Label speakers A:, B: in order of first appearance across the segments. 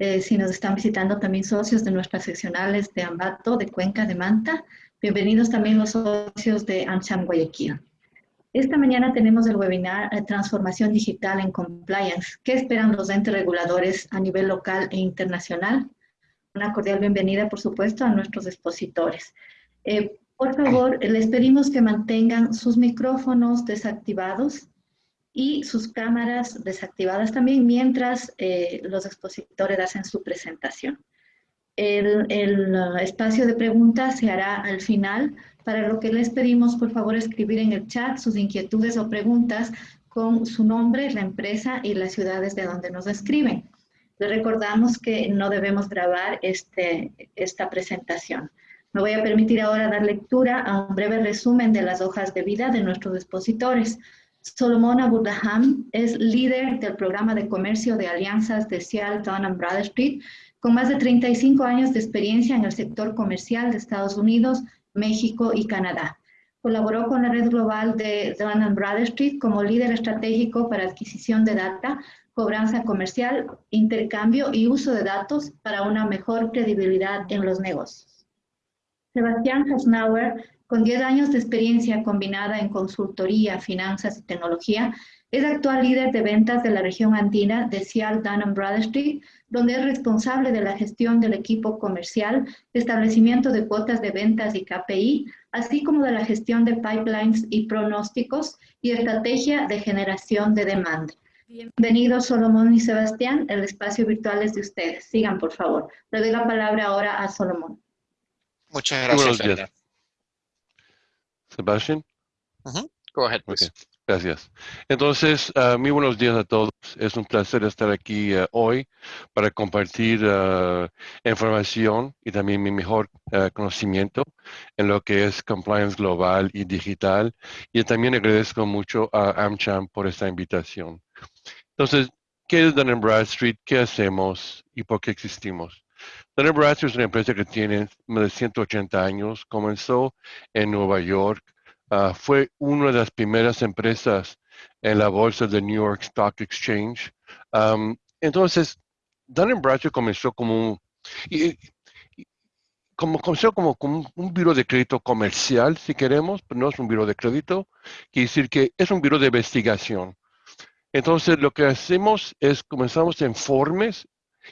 A: eh, si nos están visitando también socios de nuestras seccionales de Ambato, de Cuenca, de Manta. Bienvenidos también los socios de AmCham Guayaquil. Esta mañana tenemos el webinar eh, Transformación Digital en Compliance. ¿Qué esperan los entes reguladores a nivel local e internacional? Una cordial bienvenida, por supuesto, a nuestros expositores. Eh, por favor, les pedimos que mantengan sus micrófonos desactivados y sus cámaras desactivadas también mientras eh, los expositores hacen su presentación. El, el uh, espacio de preguntas se hará al final, para lo que les pedimos, por favor, escribir en el chat sus inquietudes o preguntas con su nombre, la empresa y las ciudades de donde nos escriben. Les recordamos que no debemos grabar este, esta presentación. Me voy a permitir ahora dar lectura a un breve resumen de las hojas de vida de nuestros expositores. Solomon Abudaham es líder del programa de comercio de alianzas de Seattle, Dun Bradstreet, con más de 35 años de experiencia en el sector comercial de Estados Unidos, México y Canadá. Colaboró con la red global de Dun Bradstreet como líder estratégico para adquisición de data, cobranza comercial, intercambio y uso de datos para una mejor credibilidad en los negocios. Sebastián Hasnauer, con 10 años de experiencia combinada en consultoría, finanzas y tecnología, es actual líder de ventas de la región andina de Seattle Dun Bradstreet, donde es responsable de la gestión del equipo comercial, establecimiento de cuotas de ventas y KPI, así como de la gestión de pipelines y pronósticos y estrategia de generación de demanda. Bienvenidos Solomón y Sebastián, el espacio virtual es de ustedes. Sigan, por favor. Le doy la palabra ahora a Solomón.
B: Muchas gracias.
C: Sebastián.
B: Go ahead, please.
C: Gracias. Entonces, uh, muy buenos días a todos. Es un placer estar aquí uh, hoy para compartir uh, información y también mi mejor conocimiento en lo que es compliance global y digital. Y también agradezco mucho a AmCham por esta invitación. Entonces, ¿qué es Dun Bradstreet? ¿Qué hacemos y por qué existimos? Dun Bradstreet es una empresa que tiene más de 180 años. Comenzó en Nueva York Ah, fue una de las primeras empresas en la bolsa de New York Stock Exchange. entonces, Dun Bradstreet comenzó como un, como, comenzó como, como un, biro de crédito comercial, si queremos, pero no es un biro de crédito, quiere decir que es un biro de investigación. Entonces, lo que hacemos es comenzamos informes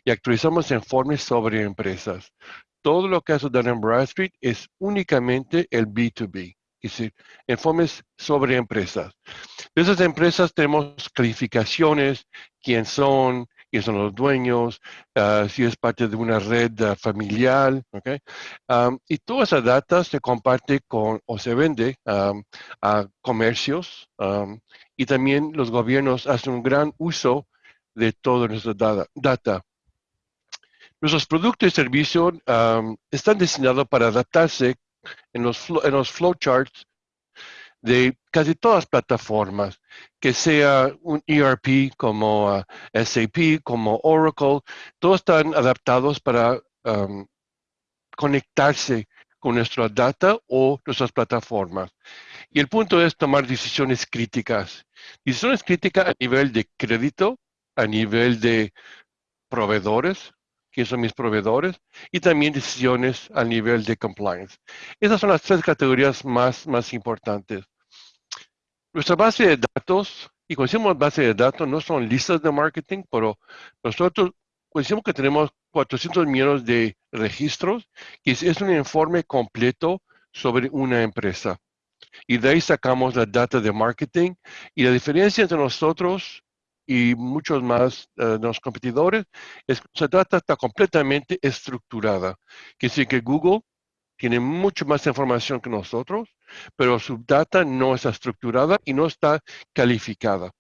C: y actualizamos informes sobre empresas. Todo lo que hace Dun Bradstreet es únicamente el B2B es decir, informes sobre empresas. De esas empresas tenemos calificaciones, quién son, quiénes son los dueños, ah, si es parte de una red ah, familiar, ¿okay? y toda esa data se comparte con o se vende a comercios y también los gobiernos hacen un gran uso de toda nuestra data. Nuestros productos y servicios están diseñados para adaptarse en los, en los flowcharts de casi todas las plataformas, que sea un ERP como uh, SAP, como Oracle, todos están adaptados para conectarse con nuestra data o nuestras plataformas. Y el punto es tomar decisiones críticas. Decisiones críticas a nivel de crédito, a nivel de proveedores, que son mis proveedores, y también decisiones a nivel de compliance. Esas son las tres categorías más, más importantes. Nuestra base de datos, y cuando decimos base de datos, no son listas de marketing, pero nosotros decimos que tenemos 400 millones de registros, que es un informe completo sobre una empresa. Y de ahí sacamos la data de marketing. Y la diferencia entre nosotros y muchos más eh, de los competidores, es, se trata está completamente estructurada. Que sí que Google tiene mucho más información que nosotros, pero su data no está estructurada y no está calificada.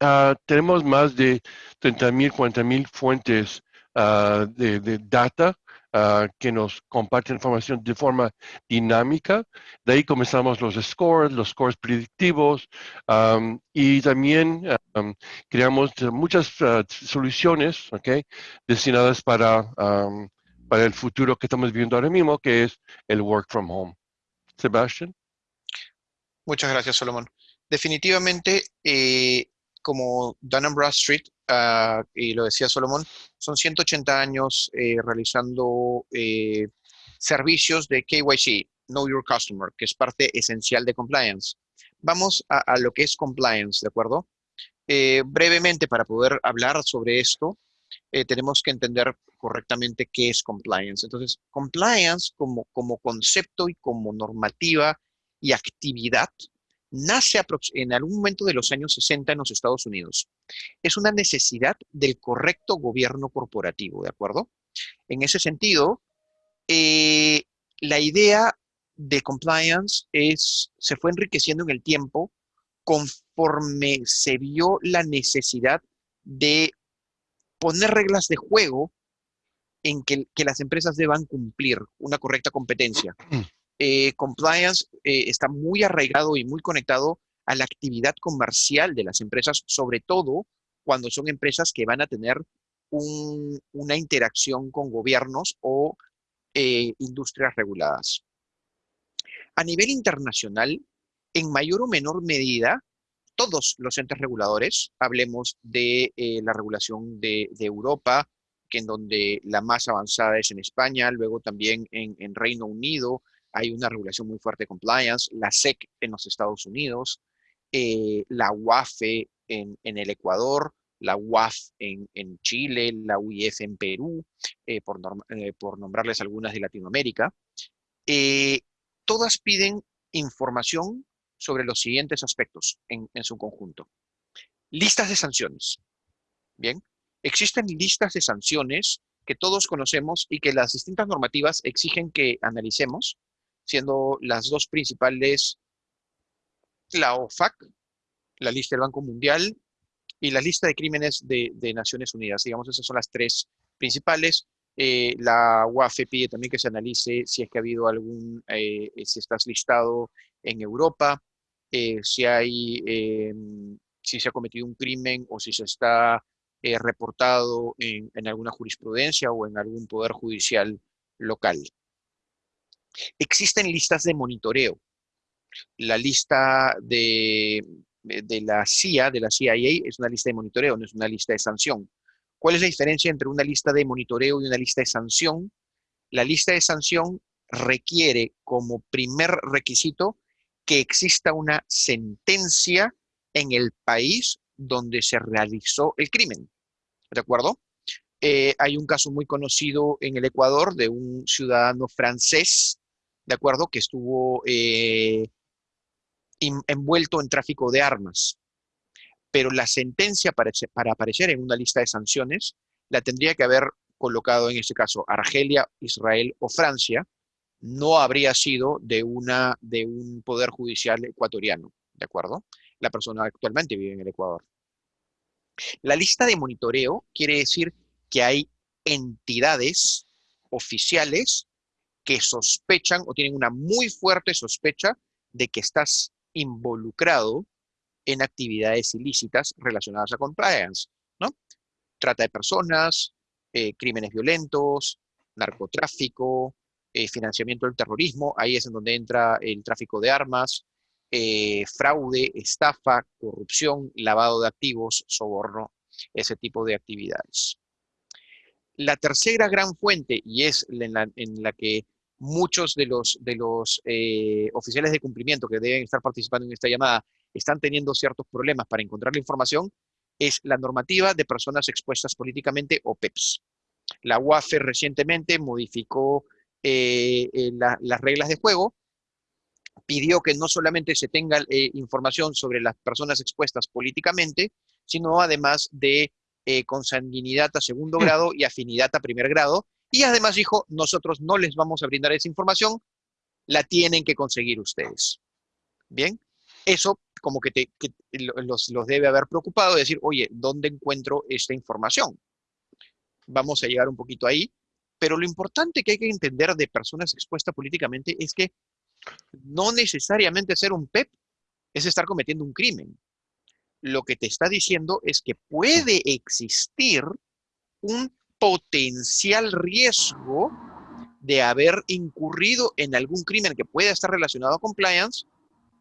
C: Ah, tenemos más de 30.000, 40.000 fuentes uh, de, de, data Ah, que nos comparten información de forma dinámica. De ahí comenzamos los scores, los scores predictivos y también creamos muchas ah, soluciones okay, destinadas para, para el futuro que estamos viviendo ahora mismo, que es el work from home. Sebastián.
B: Muchas gracias, Solomon. Definitivamente, eh, como Dun Bradstreet, uh, y lo decía Solomon, son 180 años eh, realizando eh, servicios de KYC, Know Your Customer, que es parte esencial de compliance. Vamos a, lo que es compliance, ¿de acuerdo? Eh, brevemente, para poder hablar sobre esto, tenemos que entender correctamente qué es compliance. Entonces, compliance como, como concepto y como normativa y actividad nace en algún momento de los años 60 en los Estados Unidos. Es una necesidad del correcto gobierno corporativo, ¿de acuerdo? En ese sentido, eh, la idea de compliance es, se fue enriqueciendo en el tiempo conforme se vio la necesidad de poner reglas de juego en que, las empresas deban cumplir una correcta competencia. Eh, compliance eh, está muy arraigado y muy conectado a la actividad comercial de las empresas, sobre todo cuando son empresas que van a tener una interacción con gobiernos o eh, industrias reguladas. A nivel internacional, en mayor o menor medida, todos los entes reguladores, hablemos de la regulación de, Europa, que en donde la más avanzada es en España, luego también en, Reino Unido hay una regulación muy fuerte de compliance, la SEC en los Estados Unidos, eh, la UAFE en, el Ecuador, la UAF en, Chile, la UIF en Perú, eh, por, por, nombrarles algunas de Latinoamérica. todas piden información sobre los siguientes aspectos en, su conjunto. Listas de sanciones. Bien, existen listas de sanciones que todos conocemos y que las distintas normativas exigen que analicemos, siendo las dos principales la OFAC, la lista del Banco Mundial y la lista de crímenes de, Naciones Unidas. Digamos, esas son las tres principales. Eh, la UAF pide también que se analice si es que ha habido algún, eh, si estás listado en Europa, eh, si hay, si se ha cometido un crimen o si se está eh, reportado en, alguna jurisprudencia o en algún poder judicial local. Existen listas de monitoreo. La lista de, de la CIA, de la CIA, es una lista de monitoreo, no es una lista de sanción. ¿Cuál es la diferencia entre una lista de monitoreo y una lista de sanción? La lista de sanción requiere como primer requisito que exista una sentencia en el país donde se realizó el crimen. ¿De acuerdo? Eh, hay un caso muy conocido en el Ecuador de un ciudadano francés, ¿de acuerdo? Que estuvo eh, envuelto en tráfico de armas. Pero la sentencia para, para aparecer en una lista de sanciones la tendría que haber colocado en este caso Argelia, Israel o Francia, no habría sido de, una, de un poder judicial ecuatoriano, ¿de acuerdo? La persona actualmente vive en el Ecuador. La lista de monitoreo quiere decir que hay entidades oficiales que sospechan o tienen una muy fuerte sospecha de que estás involucrado en actividades ilícitas relacionadas a compliance, ¿no? Trata de personas, eh, crímenes violentos, narcotráfico, eh, financiamiento del terrorismo, ahí es en donde entra el tráfico de armas, eh, fraude, estafa, corrupción, lavado de activos, soborno, ese tipo de actividades. La tercera gran fuente, y es en la, que muchos de los, de los eh, oficiales de cumplimiento que deben estar participando en esta llamada están teniendo ciertos problemas para encontrar la información, es la normativa de personas expuestas políticamente o PEPS. La UAFE recientemente modificó eh, eh, las reglas de juego, pidió que no solamente se tenga eh, información sobre las personas expuestas políticamente, sino además de consanguinidad a segundo grado y afinidad a primer grado. Y además dijo, nosotros no les vamos a brindar esa información, la tienen que conseguir ustedes. Bien, eso como que, los, los, debe haber preocupado, decir, oye, ¿dónde encuentro esta información? Vamos a llegar un poquito ahí. Pero lo importante que hay que entender de personas expuestas políticamente es que no necesariamente ser un PEP es estar cometiendo un crimen. Lo que te está diciendo es que puede existir un potencial riesgo de haber incurrido en algún crimen que pueda estar relacionado a compliance,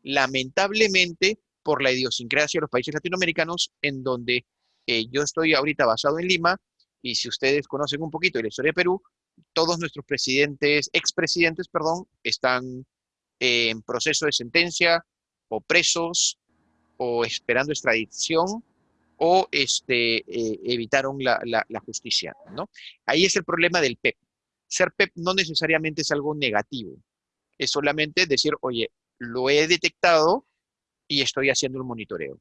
B: lamentablemente por la idiosincrasia de los países latinoamericanos, en donde eh, yo estoy ahorita basado en Lima, y si ustedes conocen un poquito de la historia de Perú, todos nuestros presidentes, expresidentes, perdón, están en proceso de sentencia o presos o esperando extradición o este, eh, evitaron la, justicia, ¿no? Ahí es el problema del PEP. Ser PEP no necesariamente es algo negativo. Es solamente decir, oye, lo he detectado y estoy haciendo un monitoreo.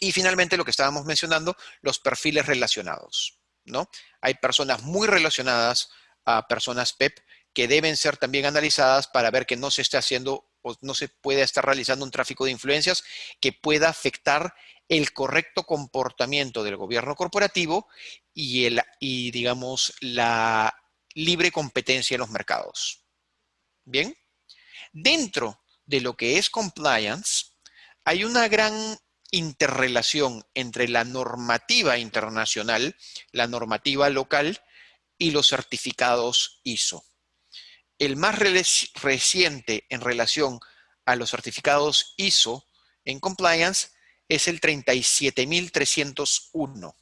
B: Y finalmente lo que estábamos mencionando, los perfiles relacionados, ¿no? Hay personas muy relacionadas a personas PEP que deben ser también analizadas para ver que no se esté haciendo o no se puede estar realizando un tráfico de influencias que pueda afectar el correcto comportamiento del gobierno corporativo y, el, y digamos, la libre competencia en los mercados. Bien, dentro de lo que es compliance, hay una gran interrelación entre la normativa internacional, la normativa local y los certificados ISO. El más reciente en relación a los certificados ISO en compliance es el 37301.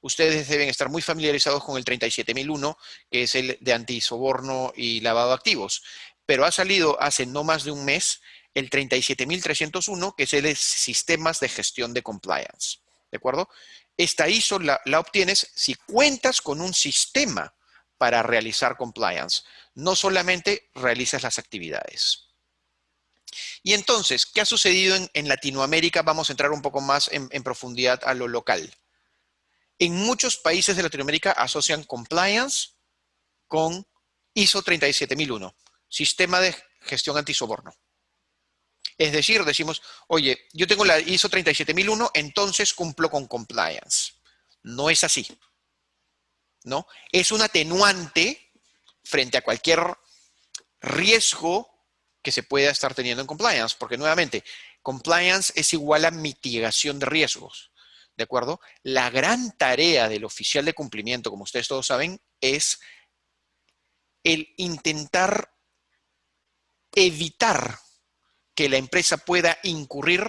B: Ustedes deben estar muy familiarizados con el 37001, que es el de antisoborno y lavado de activos. Pero ha salido hace no más de un mes el 37301, que es el de sistemas de gestión de compliance. ¿De acuerdo? Esta ISO la, la obtienes si cuentas con un sistema para realizar compliance. No solamente realizas las actividades. Y entonces, ¿qué ha sucedido en, Latinoamérica? Vamos a entrar un poco más en, profundidad a lo local. En muchos países de Latinoamérica asocian compliance con ISO 37001, Sistema de Gestión Antisoborno. Es decir, decimos, oye, yo tengo la ISO 37001, entonces cumplo con compliance. No es así. ¿no? Es un atenuante frente a cualquier riesgo que se pueda estar teniendo en compliance, porque nuevamente, compliance es igual a mitigación de riesgos, ¿de acuerdo? La gran tarea del oficial de cumplimiento, como ustedes todos saben, es el intentar evitar que la empresa pueda incurrir,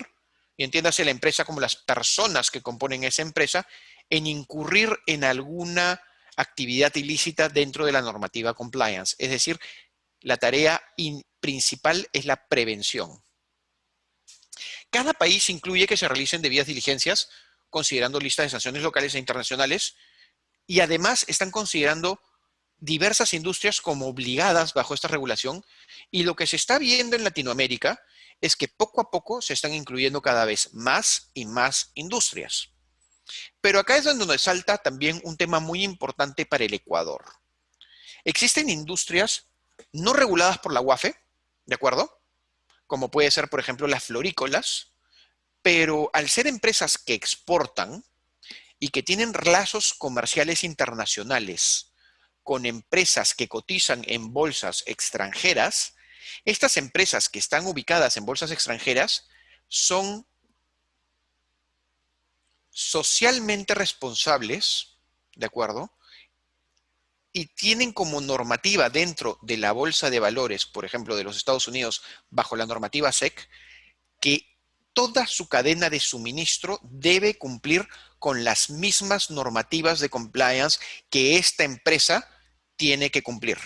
B: y entiéndase la empresa como las personas que componen esa empresa, en incurrir en alguna actividad ilícita dentro de la normativa compliance. Es decir, la tarea principal es la prevención. Cada país incluye que se realicen debidas diligencias, considerando listas de sanciones locales e internacionales, y además están considerando diversas industrias como obligadas bajo esta regulación, y lo que se está viendo en Latinoamérica es que poco a poco se están incluyendo cada vez más y más industrias. Pero acá es donde salta también un tema muy importante para el Ecuador. Existen industrias no reguladas por la UAFE, ¿de acuerdo? Como puede ser, por ejemplo, las florícolas, pero al ser empresas que exportan y que tienen lazos comerciales internacionales con empresas que cotizan en bolsas extranjeras, estas empresas que están ubicadas en bolsas extranjeras son socialmente responsables, ¿de acuerdo? Y tienen como normativa dentro de la bolsa de valores, por ejemplo, de los Estados Unidos, bajo la normativa SEC, que toda su cadena de suministro debe cumplir con las mismas normativas de compliance que esta empresa tiene que cumplir.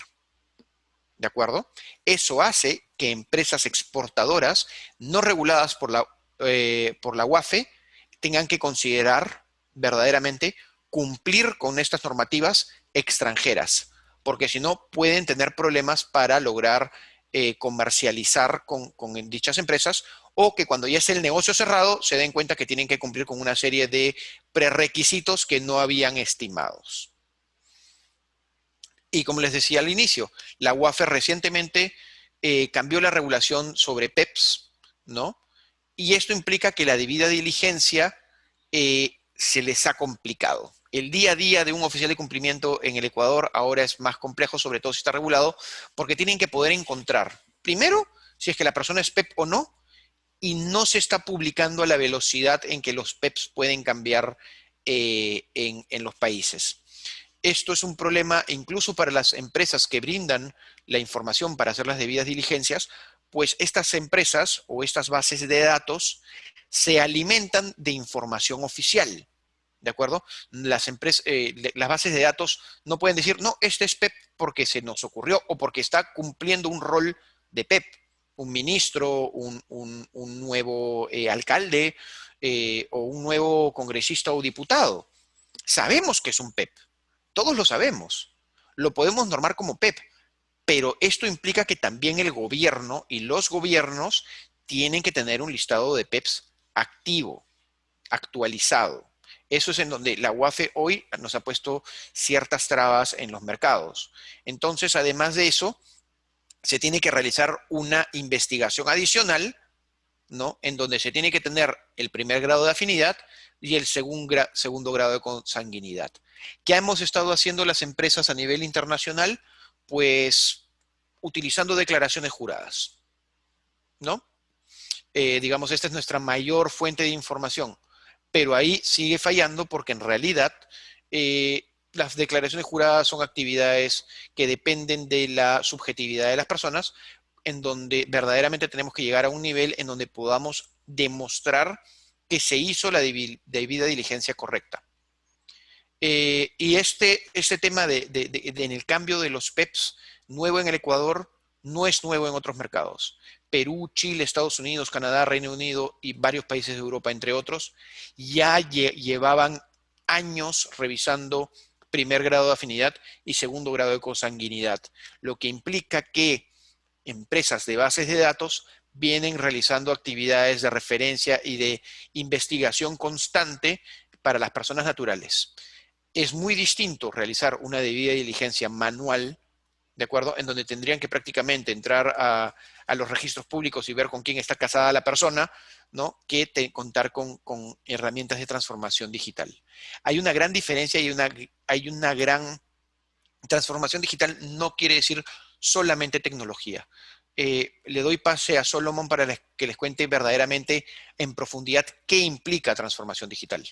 B: ¿De acuerdo? Eso hace que empresas exportadoras no reguladas por la, eh, por la UAFE tengan que considerar verdaderamente cumplir con estas normativas extranjeras, porque si no pueden tener problemas para lograr eh, comercializar con, dichas empresas o que cuando ya es el negocio cerrado se den cuenta que tienen que cumplir con una serie de prerequisitos que no habían estimados. Y como les decía al inicio, la UAFE recientemente eh, cambió la regulación sobre PEPs, ¿no? y esto implica que la debida diligencia eh, se les ha complicado. El día a día de un oficial de cumplimiento en el Ecuador ahora es más complejo, sobre todo si está regulado, porque tienen que poder encontrar, primero, si es que la persona es PEP o no, y no se está publicando a la velocidad en que los PEPs pueden cambiar eh, en los países. Esto es un problema incluso para las empresas que brindan la información para hacer las debidas diligencias, pues estas empresas o estas bases de datos se alimentan de información oficial. ¿De acuerdo? Las, empresas, eh, las bases de datos no pueden decir, no, este es PEP porque se nos ocurrió o porque está cumpliendo un rol de PEP, un ministro, un, nuevo eh, alcalde eh, o un nuevo congresista o diputado. Sabemos que es un PEP, todos lo sabemos, lo podemos normar como PEP, pero esto implica que también el gobierno y los gobiernos tienen que tener un listado de PEPs activo, actualizado. Eso es en donde la UAFE hoy nos ha puesto ciertas trabas en los mercados. Entonces, además de eso, se tiene que realizar una investigación adicional, ¿no? En donde se tiene que tener el primer grado de afinidad y el segundo grado de consanguinidad. ¿Qué hemos estado haciendo las empresas a nivel internacional? Pues utilizando declaraciones juradas, ¿no? Eh, digamos, esta es nuestra mayor fuente de información pero ahí sigue fallando porque en realidad eh, las declaraciones juradas son actividades que dependen de la subjetividad de las personas, en donde verdaderamente tenemos que llegar a un nivel en donde podamos demostrar que se hizo la debida diligencia correcta. Eh, y este, este tema de, en el cambio de los PEPs, nuevo en el Ecuador, no es nuevo en otros mercados. Perú, Chile, Estados Unidos, Canadá, Reino Unido y varios países de Europa, entre otros, ya llevaban años revisando primer grado de afinidad y segundo grado de consanguinidad, lo que implica que empresas de bases de datos vienen realizando actividades de referencia y de investigación constante para las personas naturales. Es muy distinto realizar una debida diligencia manual ¿de acuerdo? En donde tendrían que prácticamente entrar a, los registros públicos y ver con quién está casada la persona, ¿no? Que contar con, herramientas de transformación digital. Hay una gran diferencia y una, hay una gran... Transformación digital no quiere decir solamente tecnología. Eh, le doy pase a Solomon para que les cuente verdaderamente en profundidad qué implica transformación digital.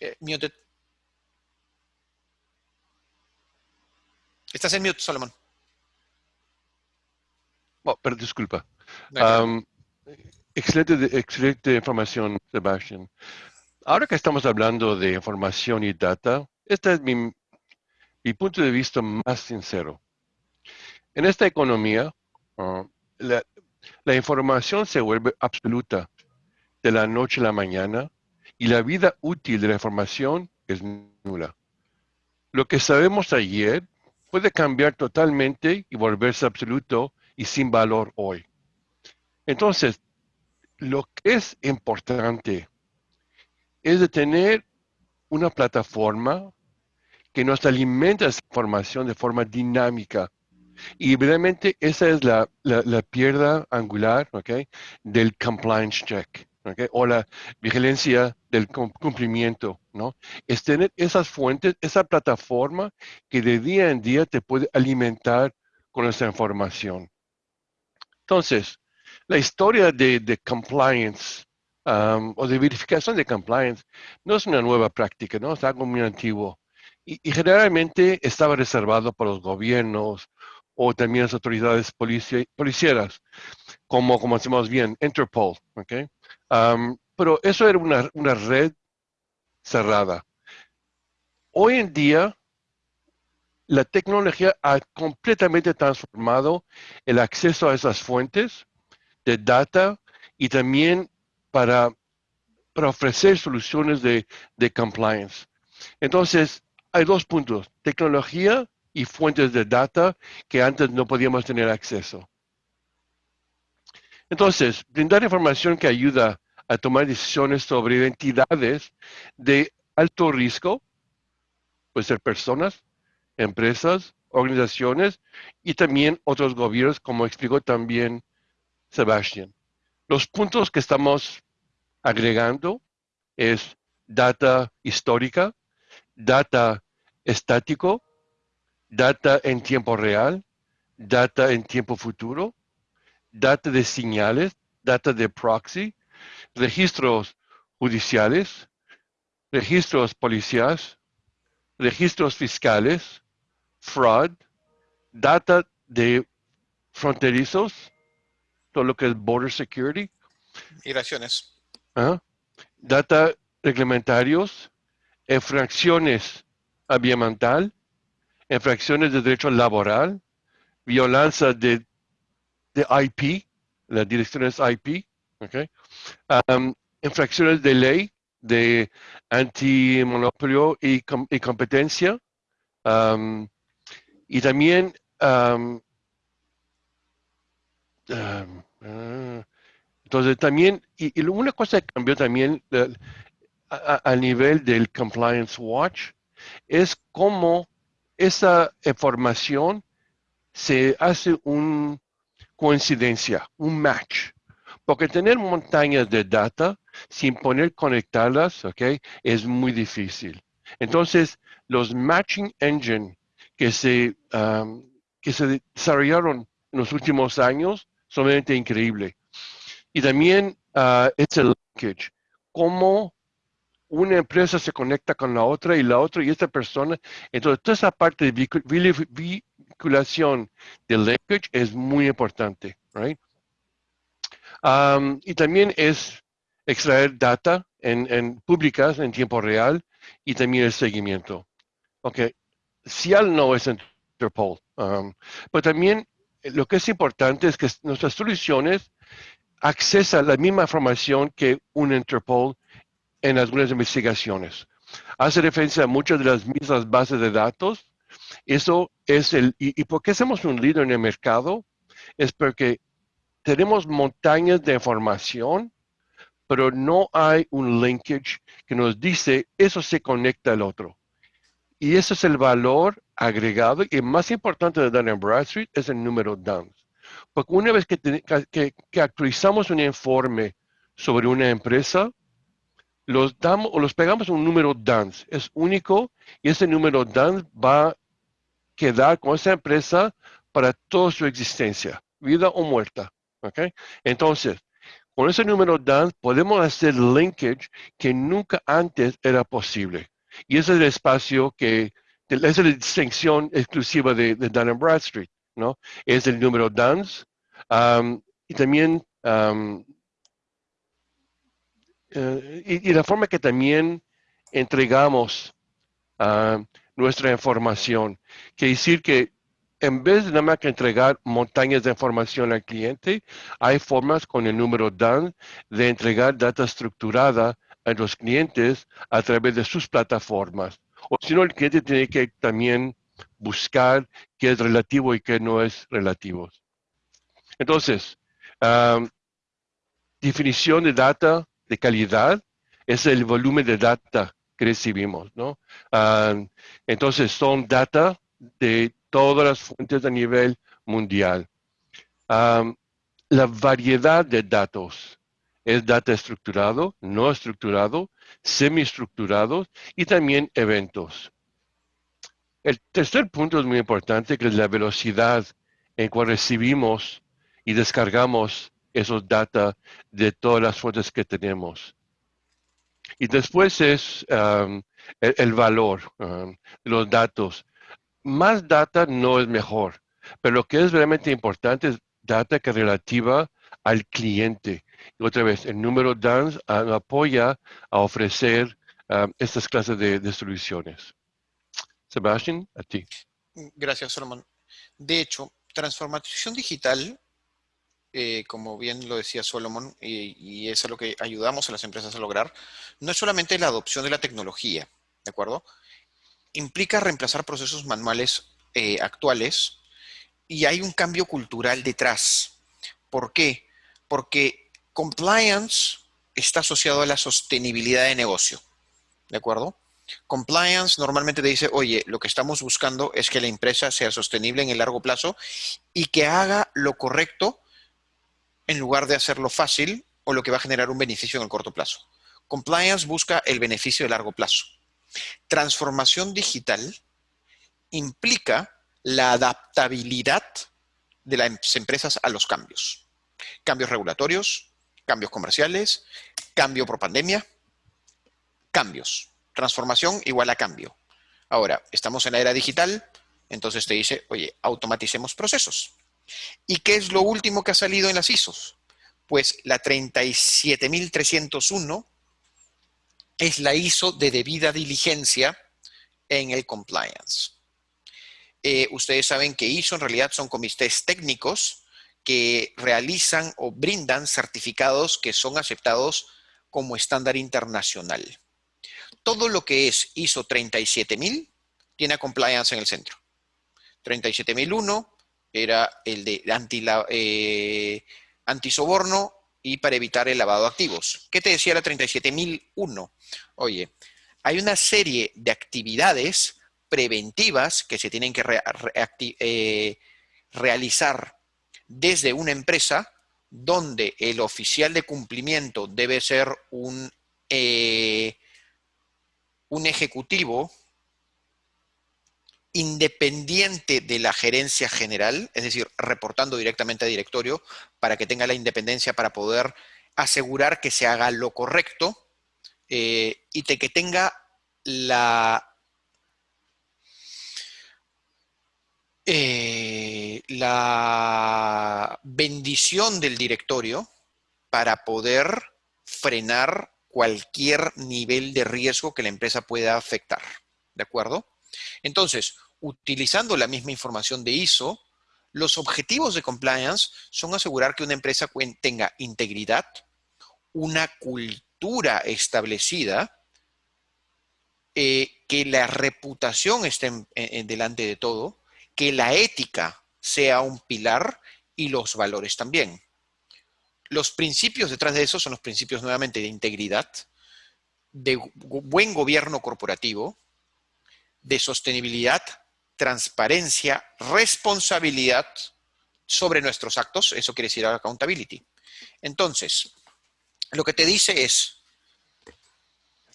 B: Eh, Estás en mute, Solomon.
C: Oh, pero disculpa. excelente, excelente información, Sebastián. Ahora que estamos hablando de información y data, este es mi, punto de vista más sincero. En esta economía, ah, la, la información se vuelve absoluta de la noche a la mañana y la vida útil de la información es nula. Lo que sabemos ayer puede cambiar totalmente y volverse absoluto y sin valor hoy. Entonces, lo que es importante es de tener una plataforma que nos alimenta esa información de forma dinámica. Y realmente esa es la, la, piedra angular del compliance check o la vigilancia del cumplimiento, ¿no? Es tener esas fuentes, esa plataforma que de día en día te puede alimentar con esa información. Entonces, la historia de, compliance um, o de verificación de compliance no es una nueva práctica, ¿no? Es algo muy antiguo. Y, generalmente estaba reservado para los gobiernos o también las autoridades policieras, como, como decimos bien, Interpol, ¿ok? pero eso era una, una red cerrada. Hoy en día, la tecnología ha completamente transformado el acceso a esas fuentes de data y también para, ofrecer soluciones de, de compliance. Entonces, hay dos puntos, tecnología y fuentes de data que antes no podíamos tener acceso. Entonces, brindar información que ayuda a tomar decisiones sobre entidades de alto riesgo, puede ser personas, empresas, organizaciones y también otros gobiernos, como explicó también Sebastián. Los puntos que estamos agregando es data histórica, data estático, data en tiempo real, data en tiempo futuro, data de señales, data de proxy, registros judiciales, registros policiales, registros fiscales, fraud, data de fronterizos, todo lo que es border security,
B: Migraciones.
C: ¿ah? Data reglamentarios, infracciones ambiental, infracciones de derecho laboral, violencia de, de IP, las direcciones IP, okay? Um, infracciones de ley, de antimonopolio y, y competencia, um, y también um, entonces también, y, una cosa que cambió también uh, a, nivel del Compliance Watch es cómo esa información se hace una coincidencia, un match. Porque tener montañas de data sin poner conectarlas, ¿ok? Es muy difícil. Entonces, los matching engine que se, um, que se desarrollaron en los últimos años son realmente increíbles. Y también uh, es el linkage. Cómo una empresa se conecta con la otra y la otra y esta persona. Entonces, toda esa parte de vinculación del linkage es muy importante, right? Um, y también es extraer data en, en, públicas en tiempo real y también el seguimiento. Ok, CIAL no es Interpol, um, pero también lo que es importante es que nuestras soluciones accesan la misma información que un Interpol en algunas investigaciones. Hace referencia a muchas de las mismas bases de datos. Eso es el, y, y por qué somos un líder en el mercado, es porque tenemos montañas de información, pero no hay un linkage que nos dice eso se conecta al otro. Y ese es el valor agregado y más importante de Dun Bradstreet es el número DUNS. Porque una vez que actualizamos un informe sobre una empresa, los damos o los pegamos un número DANS. Es único y ese número DANS va a quedar con esa empresa para toda su existencia, vida o muerta. ¿okay? Entonces, con ese número DANS podemos hacer linkage que nunca antes era posible. Y ese es el espacio que, esa es la distinción exclusiva de, de Dun Bradstreet, ¿no? Es el número DANS. Um, y también um, eh, y, la forma que también entregamos uh, nuestra información. Quiere decir que en vez de nada más que entregar montañas de información al cliente, hay formas con el número DAN de entregar data estructurada a los clientes a través de sus plataformas. O si no, el cliente tiene que también buscar qué es relativo y qué no es relativo. Entonces, definición de data de calidad es el volumen de data que recibimos, ¿no? Entonces son data de todas las fuentes a nivel mundial. La variedad de datos es data estructurado, no estructurado, semiestructurado y también eventos. El tercer punto es muy importante, que es la velocidad en cual recibimos y descargamos esos data de todas las fuentes que tenemos. Y después es um, el, valor um, de los datos. Más data no es mejor, pero lo que es realmente importante es data que relativa al cliente. Y otra vez, el número DANS apoya a ofrecer um, estas clases de, soluciones. Sebastián, a ti.
B: Gracias, Solomon. De hecho, transformación digital eh, como bien lo decía Solomon, y, es lo que ayudamos a las empresas a lograr, no es solamente la adopción de la tecnología, ¿de acuerdo? Implica reemplazar procesos manuales eh, actuales y hay un cambio cultural detrás. ¿Por qué? Porque compliance está asociado a la sostenibilidad de negocio, ¿de acuerdo? Compliance normalmente te dice, oye, lo que estamos buscando es que la empresa sea sostenible en el largo plazo y que haga lo correcto en lugar de hacerlo fácil o lo que va a generar un beneficio en el corto plazo. Compliance busca el beneficio de largo plazo. Transformación digital implica la adaptabilidad de las empresas a los cambios. Cambios regulatorios, cambios comerciales, cambio por pandemia, cambios. Transformación igual a cambio. Ahora, estamos en la era digital, entonces te dice, oye, automaticemos procesos. ¿Y qué es lo último que ha salido en las ISOs? Pues la 37301 es la ISO de debida diligencia en el compliance. Eh, ustedes saben que ISO en realidad son comités técnicos que realizan o brindan certificados que son aceptados como estándar internacional. Todo lo que es ISO 37000 tiene compliance en el centro. 37001 era el de anti, eh, antisoborno y para evitar el lavado de activos. ¿Qué te decía la 37001? Oye, hay una serie de actividades preventivas que se tienen que eh, realizar desde una empresa donde el oficial de cumplimiento debe ser un, eh, un ejecutivo independiente de la gerencia general, es decir, reportando directamente a directorio para que tenga la independencia para poder asegurar que se haga lo correcto eh, y que tenga la, eh, la bendición del directorio para poder frenar cualquier nivel de riesgo que la empresa pueda afectar. ¿De acuerdo? Entonces, utilizando la misma información de ISO, los objetivos de compliance son asegurar que una empresa tenga integridad, una cultura establecida, eh, que la reputación esté en, delante de todo, que la ética sea un pilar y los valores también. Los principios detrás de eso son los principios nuevamente de integridad, de buen gobierno corporativo, de sostenibilidad, transparencia, responsabilidad sobre nuestros actos, eso quiere decir accountability. Entonces, lo que te dice es,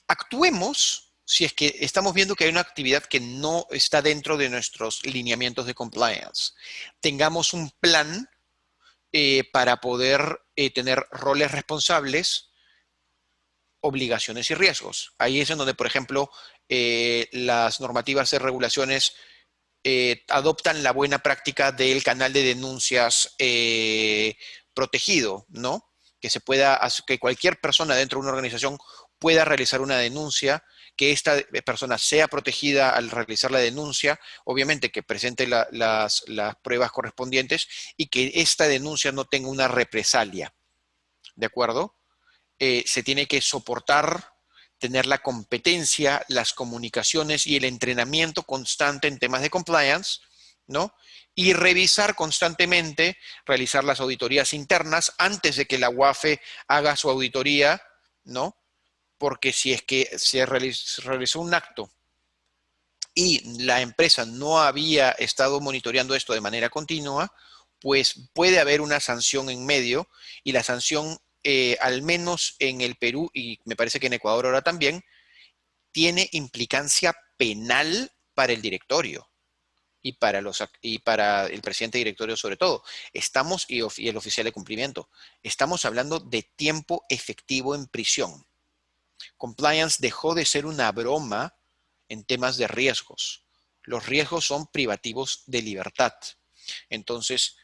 B: actuemos si es que estamos viendo que hay una actividad que no está dentro de nuestros lineamientos de compliance. Tengamos un plan eh, para poder eh, tener roles responsables, obligaciones y riesgos. Ahí es en donde, por ejemplo, eh, las normativas de regulaciones eh, adoptan la buena práctica del canal de denuncias protegido, ¿no? Que se pueda, que cualquier persona dentro de una organización pueda realizar una denuncia, que esta persona sea protegida al realizar la denuncia, obviamente que presente las, pruebas correspondientes y que esta denuncia no tenga una represalia, ¿de acuerdo? Eh, se tiene que soportar tener la competencia, las comunicaciones y el entrenamiento constante en temas de compliance, ¿no? Y revisar constantemente, realizar las auditorías internas antes de que la UAFE haga su auditoría, ¿no? Porque si es que se realizó un acto y la empresa no había estado monitoreando esto de manera continua, pues puede haber una sanción en medio y la sanción eh, al menos en el Perú y me parece que en Ecuador ahora también, tiene implicancia penal para el directorio y para, los, y para el presidente directorio sobre todo. Estamos, y, y el oficial de cumplimiento, estamos hablando de tiempo efectivo en prisión. Compliance dejó de ser una broma en temas de riesgos. Los riesgos son privativos de libertad. Entonces,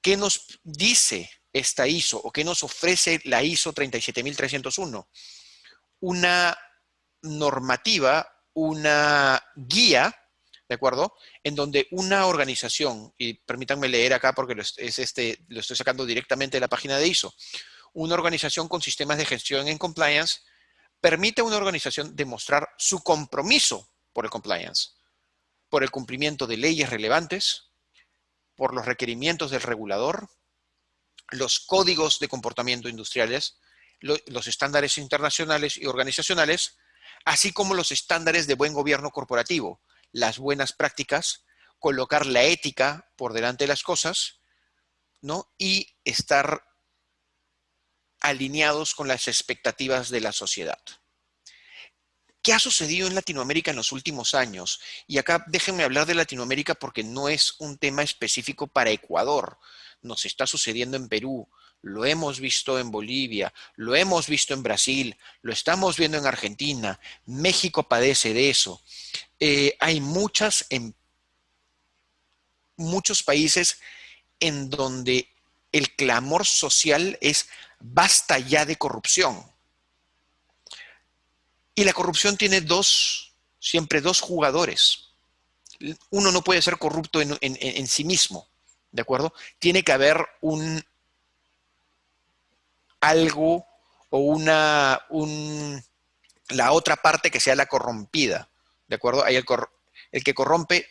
B: ¿qué nos dice esta ISO o qué nos ofrece la ISO 37301? Una normativa, una guía, ¿de acuerdo? En donde una organización, y permítanme leer acá porque lo, es este, lo estoy sacando directamente de la página de ISO, una organización con sistemas de gestión en compliance permite a una organización demostrar su compromiso por el compliance, por el cumplimiento de leyes relevantes, por los requerimientos del regulador, los códigos de comportamiento industriales, los estándares internacionales y organizacionales, así como los estándares de buen gobierno corporativo, las buenas prácticas, colocar la ética por delante de las cosas, ¿no? Y estar alineados con las expectativas de la sociedad. ¿Qué ha sucedido en Latinoamérica en los últimos años? Y acá déjenme hablar de Latinoamérica porque no es un tema específico para Ecuador nos está sucediendo en Perú, lo hemos visto en Bolivia, lo hemos visto en Brasil, lo estamos viendo en Argentina, México padece de eso. Eh, hay muchas, muchos países en donde el clamor social es basta ya de corrupción. Y la corrupción tiene dos, siempre dos jugadores. Uno no puede ser corrupto en, sí mismo, ¿de acuerdo? Tiene que haber un algo o una, un, la otra parte que sea la corrompida, ¿de acuerdo? Hay el, el que corrompe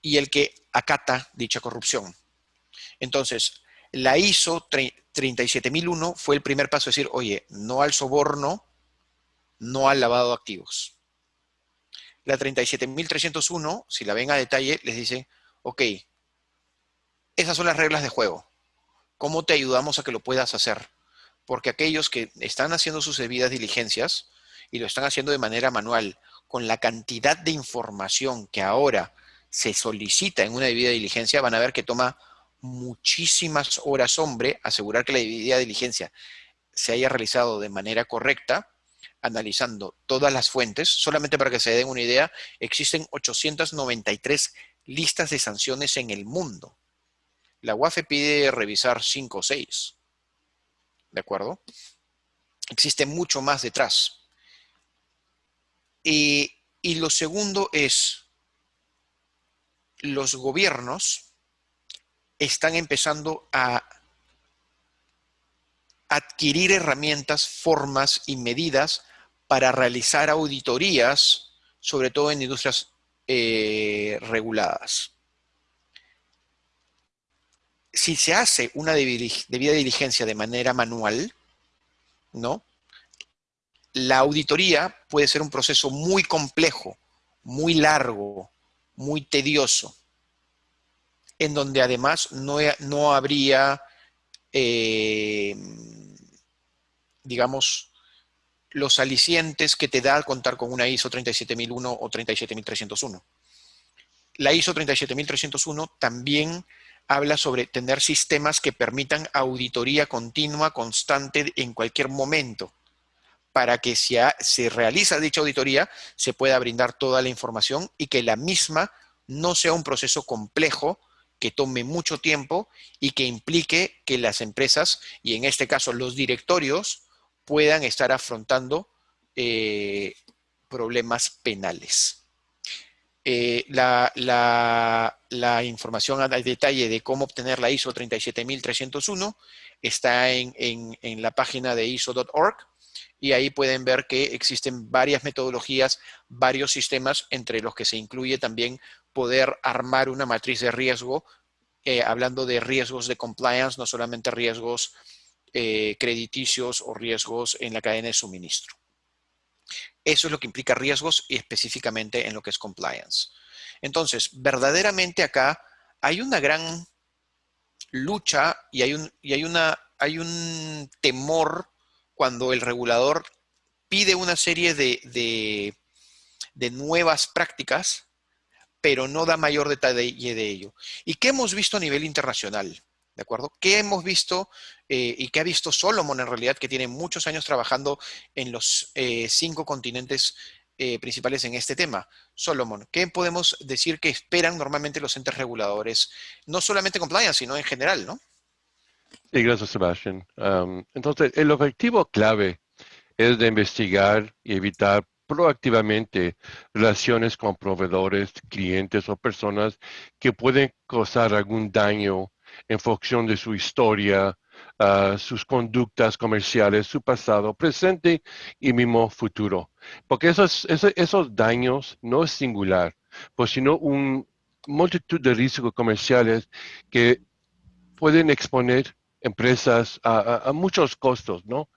B: y el que acata dicha corrupción. Entonces, la ISO 37001 fue el primer paso, decir, oye, no al soborno, no al lavado de activos. La 37301, si la ven a detalle, les dice, ok, esas son las reglas de juego. ¿Cómo te ayudamos a que lo puedas hacer? Porque aquellos que están haciendo sus debidas diligencias y lo están haciendo de manera manual, con la cantidad de información que ahora se solicita en una debida diligencia, van a ver que toma muchísimas horas hombre asegurar que la debida diligencia se haya realizado de manera correcta, analizando todas las fuentes. Solamente para que se den una idea, existen 893 listas de sanciones en el mundo. La UAFE pide revisar 5 o 6. ¿De acuerdo? Existe mucho más detrás. Y, y lo segundo es, los gobiernos están empezando a adquirir herramientas, formas y medidas para realizar auditorías, sobre todo en industrias eh, reguladas. Si se hace una debida diligencia de manera manual, ¿no? La auditoría puede ser un proceso muy complejo, muy largo, muy tedioso en donde además no, no habría, eh, digamos, los alicientes que te da contar con una ISO 37001 o 37301. La ISO 37301 también habla sobre tener sistemas que permitan auditoría continua, constante, en cualquier momento, para que si se realiza dicha auditoría, se pueda brindar toda la información y que la misma no sea un proceso complejo, que tome mucho tiempo y que implique que las empresas, y en este caso los directorios, puedan estar afrontando eh, problemas penales. Eh, la, información a detalle de cómo obtener la ISO 37301 está en, en la página de ISO.org y ahí pueden ver que existen varias metodologías, varios sistemas, entre los que se incluye también poder armar una matriz de riesgo, eh, hablando de riesgos de compliance, no solamente riesgos eh, crediticios o riesgos en la cadena de suministro. Eso es lo que implica riesgos y específicamente en lo que es compliance. Entonces, verdaderamente acá hay una gran lucha y hay un, y hay una, hay un temor cuando el regulador pide una serie de, de nuevas prácticas pero no da mayor detalle de ello. ¿Y qué hemos visto a nivel internacional? ¿De acuerdo? ¿Qué hemos visto eh, y qué ha visto Solomon en realidad, que tiene muchos años trabajando en los eh, cinco continentes eh, principales en este tema? Solomon, ¿qué podemos decir que esperan normalmente los entes reguladores? No solamente compliance, sino en general, ¿no?
C: Sí, gracias, Sebastián. entonces, el objetivo clave es de investigar y evitar proactivamente relaciones con proveedores, clientes o personas que pueden causar algún daño en función de su historia, ah, sus conductas comerciales, su pasado, presente y mismo futuro. Porque esos, esos, daños no es singular, pues sino un multitud de riesgos comerciales que pueden exponer empresas a, muchos costos, ¿no?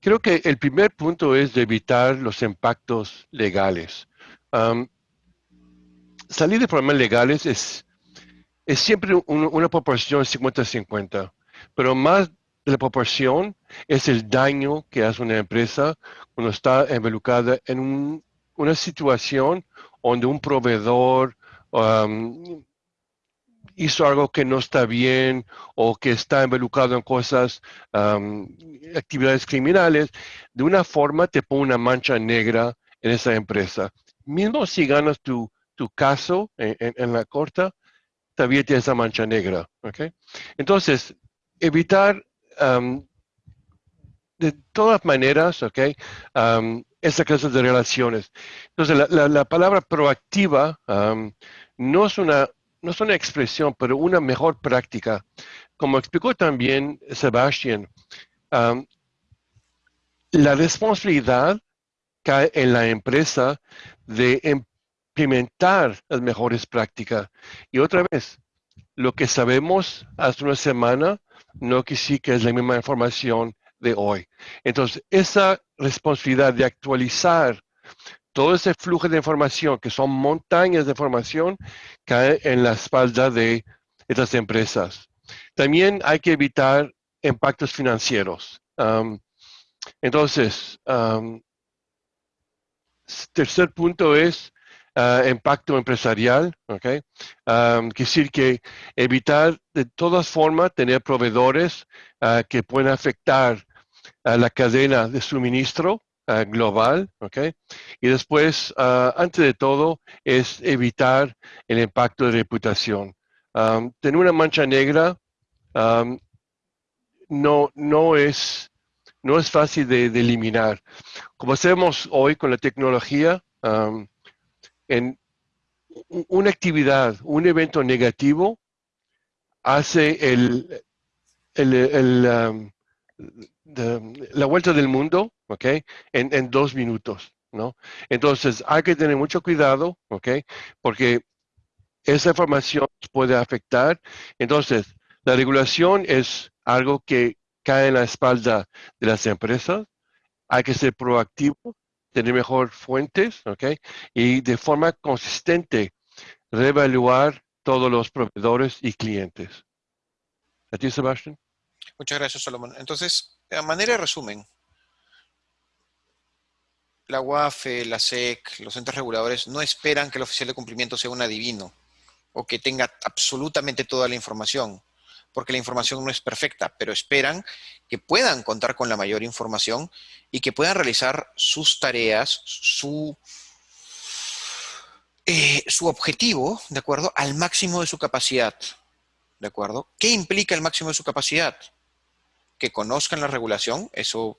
C: Creo que el primer punto es evitar los impactos legales. salir de problemas legales es, es siempre una proporción 50-50, pero más de la proporción es el daño que hace una empresa cuando está involucrada en una situación donde un proveedor hizo algo que no está bien o que está involucrado en cosas, actividades criminales, de una forma te pone una mancha negra en esa empresa. Mismo si ganas tu, tu caso en, la corte, todavía tienes esa mancha negra. ¿okay? Entonces, evitar de todas maneras, ¿ok? esa clase de relaciones. Entonces, la, palabra proactiva no, es una, no es una expresión, pero una mejor práctica. Como explicó también Sebastián, la responsabilidad cae en la empresa de implementar las mejores prácticas. Y otra vez, lo que sabemos hace una semana no que sí que es la misma información de hoy. Entonces, esa responsabilidad de actualizar todo ese flujo de información, que son montañas de información, cae en la espalda de estas empresas. También hay que evitar impactos financieros. entonces, tercer punto es uh, impacto empresarial, ¿ok? Um, decir que evitar de todas formas tener proveedores uh, que puedan afectar a la cadena de suministro uh, global, ¿ok? Y después, antes de todo, es evitar el impacto de reputación. Um, tener una mancha negra um, no, no es no es fácil de, eliminar. Como hacemos hoy con la tecnología, en una actividad, un evento negativo, hace el, el, la vuelta del mundo, ¿ok? En, dos minutos, ¿no? Entonces, hay que tener mucho cuidado, ¿ok? Porque esa información puede afectar. Entonces, la regulación es algo que cae en la espalda de las empresas. Hay que ser proactivo, tener mejor fuentes, ¿ok? Y de forma consistente, reevaluar todos los proveedores y clientes. ¿A ti, Sebastián?
B: Muchas gracias, Solomon. Entonces, a manera de resumen, la UAFE, la SEC, los entes reguladores no esperan que el oficial de cumplimiento sea un adivino o que tenga absolutamente toda la información porque la información no es perfecta, pero esperan que puedan contar con la mayor información y que puedan realizar sus tareas, su, eh, su objetivo, ¿de acuerdo? Al máximo de su capacidad, ¿de acuerdo? ¿Qué implica el máximo de su capacidad? Que conozcan la regulación, eso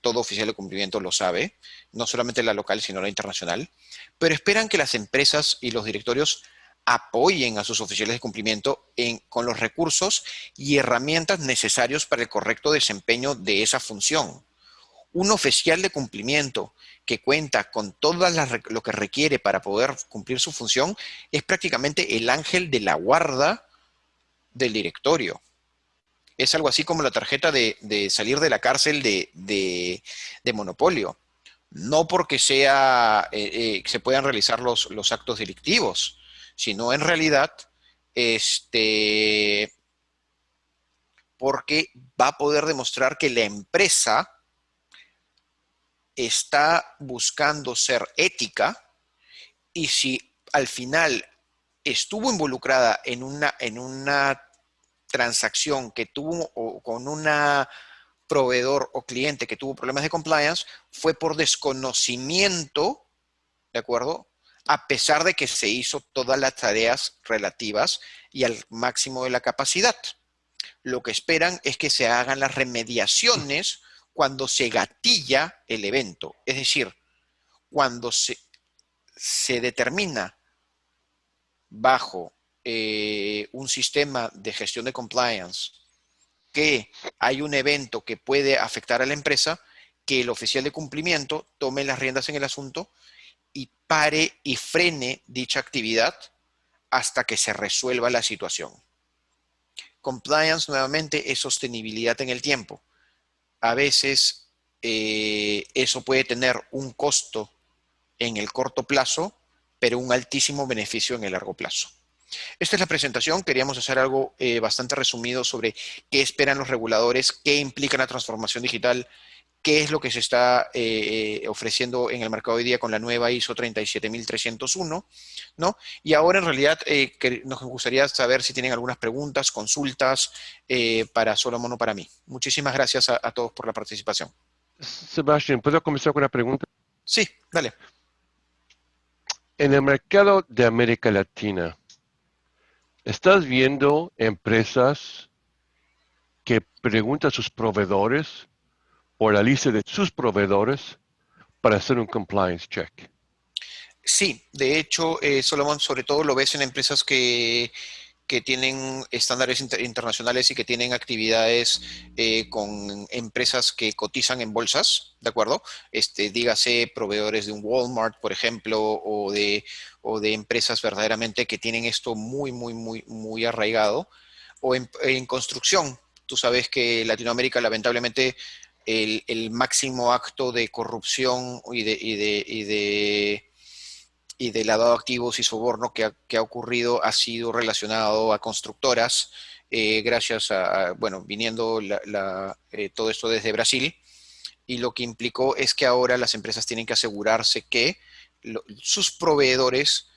B: todo oficial de cumplimiento lo sabe, no solamente la local, sino la internacional, pero esperan que las empresas y los directorios apoyen a sus oficiales de cumplimiento con los recursos y herramientas necesarios para el correcto desempeño de esa función. Un oficial de cumplimiento que cuenta con todo lo que requiere para poder cumplir su función es prácticamente el ángel de la guarda del directorio. Es algo así como la tarjeta de, salir de la cárcel de, monopolio. No porque sea, eh, eh, se puedan realizar los, los actos delictivos, sino en realidad, este, porque va a poder demostrar que la empresa está buscando ser ética y si al final estuvo involucrada en una, en una transacción que tuvo o con una proveedor o cliente que tuvo problemas de compliance, fue por desconocimiento, ¿de acuerdo? a pesar de que se hizo todas las tareas relativas y al máximo de la capacidad. Lo que esperan es que se hagan las remediaciones cuando se gatilla el evento, es decir, cuando se, se determina bajo eh, un sistema de gestión de compliance que hay un evento que puede afectar a la empresa, que el oficial de cumplimiento tome las riendas en el asunto y pare y frene dicha actividad hasta que se resuelva la situación. Compliance nuevamente es sostenibilidad en el tiempo. A veces eh, eso puede tener un costo en el corto plazo, pero un altísimo beneficio en el largo plazo. Esta es la presentación. Queríamos hacer algo eh, bastante resumido sobre qué esperan los reguladores, qué implica la transformación digital qué es lo que se está eh, eh, ofreciendo en el mercado hoy día con la nueva ISO 37301, ¿no? Y ahora en realidad eh, nos gustaría saber si tienen algunas preguntas, consultas para Solomon o para mí. Muchísimas gracias a, todos por la participación.
C: Sebastián, ¿puedo comenzar con una pregunta?
B: Sí, dale.
C: En el mercado de América Latina, ¿estás viendo empresas que pregunta a sus proveedores o la lista de sus proveedores para hacer un compliance check.
B: Sí, de hecho, eh, Solomon, sobre todo lo ves en empresas que, tienen estándares internacionales y que tienen actividades eh, con empresas que cotizan en bolsas, ¿de acuerdo? Este, dígase proveedores de un Walmart, por ejemplo, o de, o de empresas verdaderamente que tienen esto muy, muy, muy, muy arraigado. O en, construcción, tú sabes que Latinoamérica lamentablemente el, el máximo acto de corrupción y de, y de, y de y de lavado de activos y soborno que ha, ocurrido ha sido relacionado a constructoras, eh, gracias a, bueno, viniendo eh, todo esto desde Brasil, y lo que implicó es que ahora las empresas tienen que asegurarse que sus proveedores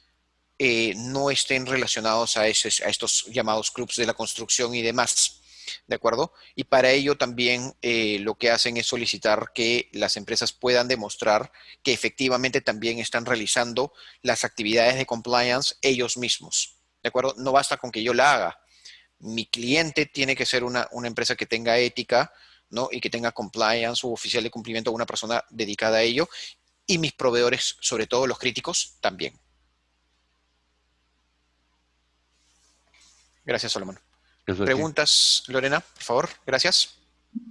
B: eh, no estén relacionados a, a estos llamados clubs de la construcción y demás. ¿de acuerdo? Y para ello también eh, lo que hacen es solicitar que las empresas puedan demostrar que efectivamente también están realizando las actividades de compliance ellos mismos, ¿de acuerdo? No basta con que yo la haga. Mi cliente tiene que ser una, empresa que tenga ética, ¿no? Y que tenga compliance o oficial de cumplimiento, una persona dedicada a ello, y mis proveedores, sobre todo los críticos, también. Gracias, Solomon. Preguntas, Lorena, por favor. Gracias.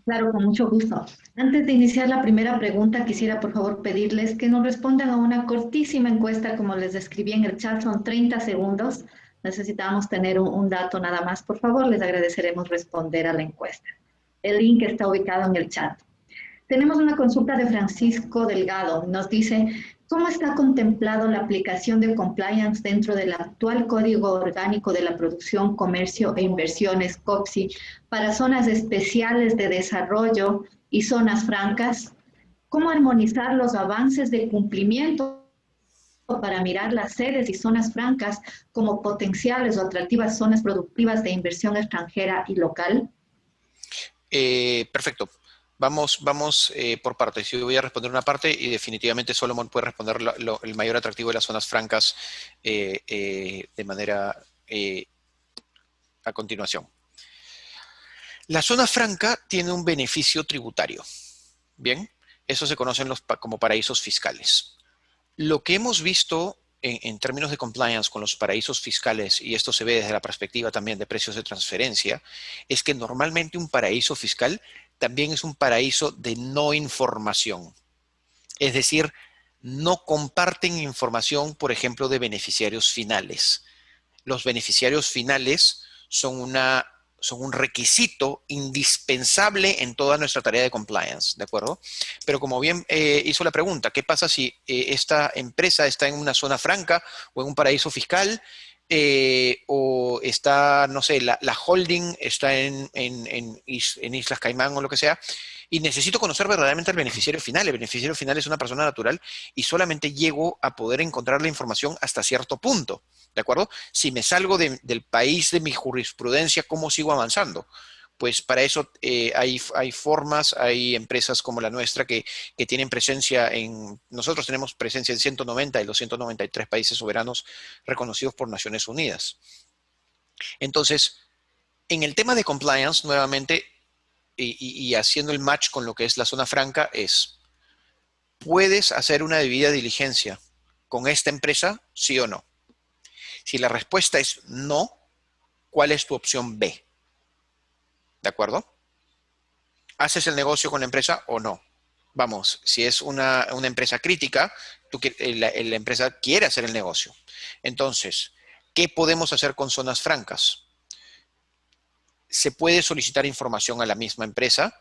A: Claro, con mucho gusto. Antes de iniciar la primera pregunta, quisiera por favor pedirles que nos respondan a una cortísima encuesta, como les describí en el chat, son 30 segundos. Necesitamos tener un, dato nada más. Por favor, les agradeceremos responder a la encuesta. El link está ubicado en el chat. Tenemos una consulta de Francisco Delgado. Nos dice, ¿Cómo está contemplado la aplicación de compliance dentro del actual Código Orgánico de la Producción, Comercio e Inversiones, COPSI, para zonas especiales de desarrollo y zonas francas? ¿Cómo armonizar los avances de cumplimiento para mirar las sedes y zonas francas como potenciales o atractivas zonas productivas de inversión extranjera y local?
B: Eh, perfecto. Vamos, vamos eh, por partes. Yo voy a responder una parte y definitivamente Solomon puede responder el mayor atractivo de las zonas francas eh, eh, de manera a continuación. La zona franca tiene un beneficio tributario. Bien, eso se conocen los, como paraísos fiscales. Lo que hemos visto en, términos de compliance con los paraísos fiscales, y esto se ve desde la perspectiva también de precios de transferencia, es que normalmente un paraíso fiscal también es un paraíso de no información. Es decir, no comparten información, por ejemplo, de beneficiarios finales. Los beneficiarios finales son, una, son un requisito indispensable en toda nuestra tarea de compliance, ¿de acuerdo? Pero como bien eh, hizo la pregunta, ¿qué pasa si eh, esta empresa está en una zona franca o en un paraíso fiscal eh, o está, no sé, la, holding está en, en, Islas Caimán o lo que sea, y necesito conocer verdaderamente al beneficiario final. El beneficiario final es una persona natural y solamente llego a poder encontrar la información hasta cierto punto, ¿de acuerdo? Si me salgo del país de mi jurisprudencia, ¿cómo sigo avanzando? Pues para eso eh, hay, hay, formas, hay empresas como la nuestra que, tienen presencia en, nosotros tenemos presencia en 190 de los 193 países soberanos reconocidos por Naciones Unidas. Entonces, en el tema de compliance, nuevamente, y, haciendo el match con lo que es la zona franca, es, ¿puedes hacer una debida diligencia con esta empresa, sí o no? Si la respuesta es no, ¿cuál es tu opción B? ¿De acuerdo? ¿Haces el negocio con la empresa o no? Vamos, si es una, empresa crítica, eh, la, la empresa quiere hacer el negocio. Entonces, ¿qué podemos hacer con zonas francas? Se puede solicitar información a la misma empresa,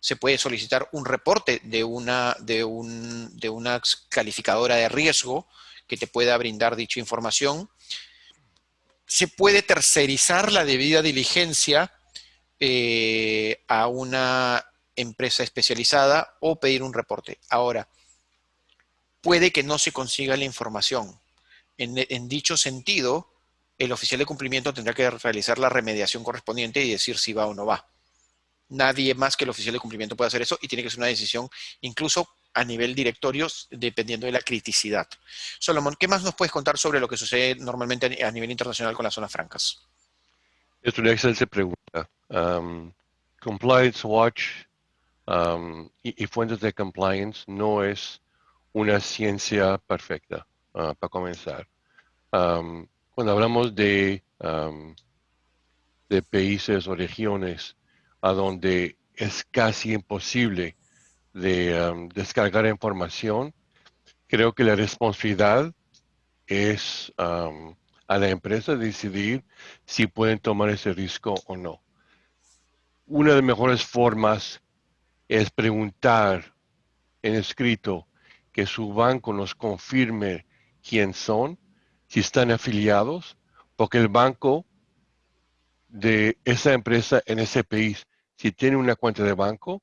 B: se puede solicitar un reporte de una, de, un, de una calificadora de riesgo que te pueda brindar dicha información. Se puede tercerizar la debida diligencia eh, a una empresa especializada o pedir un reporte. Ahora, puede que no se consiga la información. En, dicho sentido, el oficial de cumplimiento tendrá que realizar la remediación correspondiente y decir si va o no va. Nadie más que el oficial de cumplimiento puede hacer eso y tiene que ser una decisión incluso a nivel directorio, dependiendo de la criticidad. Solomon, ¿qué más nos puedes contar sobre lo que sucede normalmente a nivel internacional con las zonas francas?
C: Es una excelente pregunta. Compliance Watch um, y, fuentes de compliance no es una ciencia perfecta, uh, para comenzar. Um, cuando hablamos de, um, de países o regiones a donde es casi imposible de descargar información, creo que la responsabilidad es a la empresa decidir si pueden tomar ese riesgo o no. Una de las mejores formas es preguntar en escrito que su banco nos confirme quién son, si están afiliados, porque el banco de esa empresa en ese país, si tiene una cuenta de banco,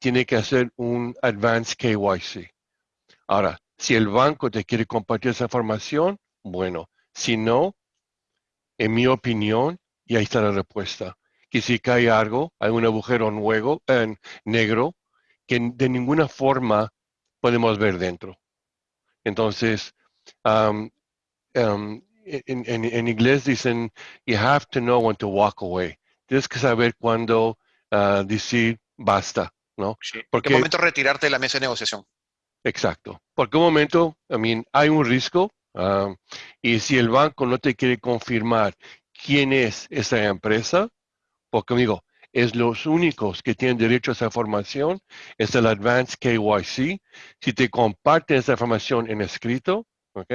C: tiene que hacer un Advanced KYC. Ahora, si el banco te quiere compartir esa información, bueno. Si no, en mi opinión, y ahí está la respuesta, que si cae algo, hay un agujero nuevo, en negro que de ninguna forma podemos ver dentro. Entonces, en, inglés dicen, you have to know when to walk away. Tienes que saber cuándo ah, decir basta, ¿no?
B: Porque, ¿En qué momento retirarte de la mesa de negociación?
C: Exacto. Porque un momento, I mean, hay un riesgo, Ah, y si el banco no te quiere confirmar quién es esa empresa, porque digo, es los únicos que tienen derecho a esa información, es el Advanced KYC. Si te comparten esa información en escrito, ¿ok?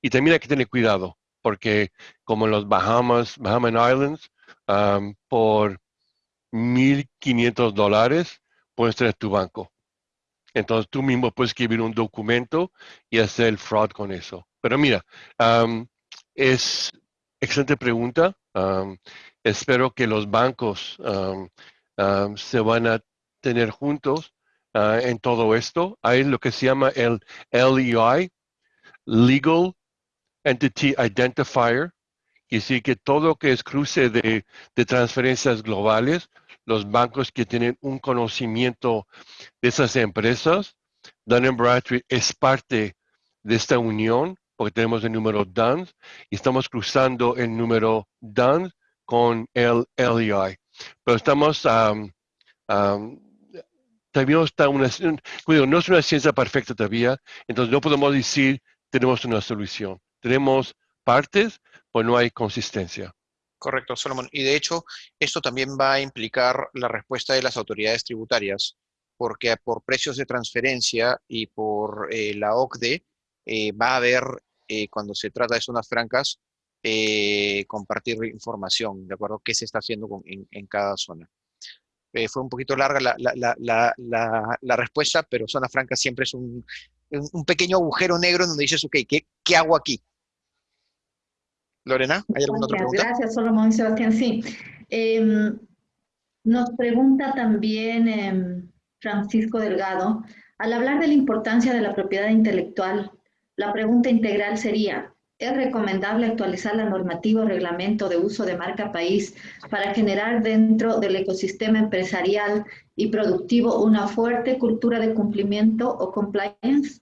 C: y también hay que tener cuidado, porque como en los Bahamas, Bahamas Islands, por 1.500 dólares puedes tener tu banco. Entonces tú mismo puedes escribir un documento y hacer el fraud con eso. Pero mira, es excelente pregunta. Espero que los bancos se van a tener juntos ah, en todo esto. Hay lo que se llama el LEI, Legal Entity Identifier, y sí que todo lo que es cruce de, transferencias globales los bancos que tienen un conocimiento de esas empresas. Dun Bradstreet es parte de esta unión porque tenemos el número DUNS y estamos cruzando el número DUNS con el LEI. Pero estamos, también está una, no es una ciencia perfecta todavía, entonces no podemos decir tenemos una solución. Tenemos partes, pues no hay consistencia.
B: Correcto, Solomon. Y de hecho, esto también va a implicar la respuesta de las autoridades tributarias, porque por precios de transferencia y por eh, la OCDE eh, va a haber, eh, cuando se trata de zonas francas, compartir información, ¿de acuerdo? ¿Qué se está haciendo en, cada zona? fue un poquito larga la, respuesta, pero zona franca siempre es un, pequeño agujero negro en donde dices, ok, ¿qué, qué hago aquí? Lorena, ¿hay alguna otra pregunta?
A: Gracias, Solomón y Sebastián. Sí. Em, nos pregunta también em, Francisco Delgado, al hablar de la importancia de la propiedad intelectual, la pregunta integral sería, ¿es recomendable actualizar la normativa o reglamento de uso de marca país para generar dentro del ecosistema empresarial y productivo una fuerte cultura de cumplimiento o compliance?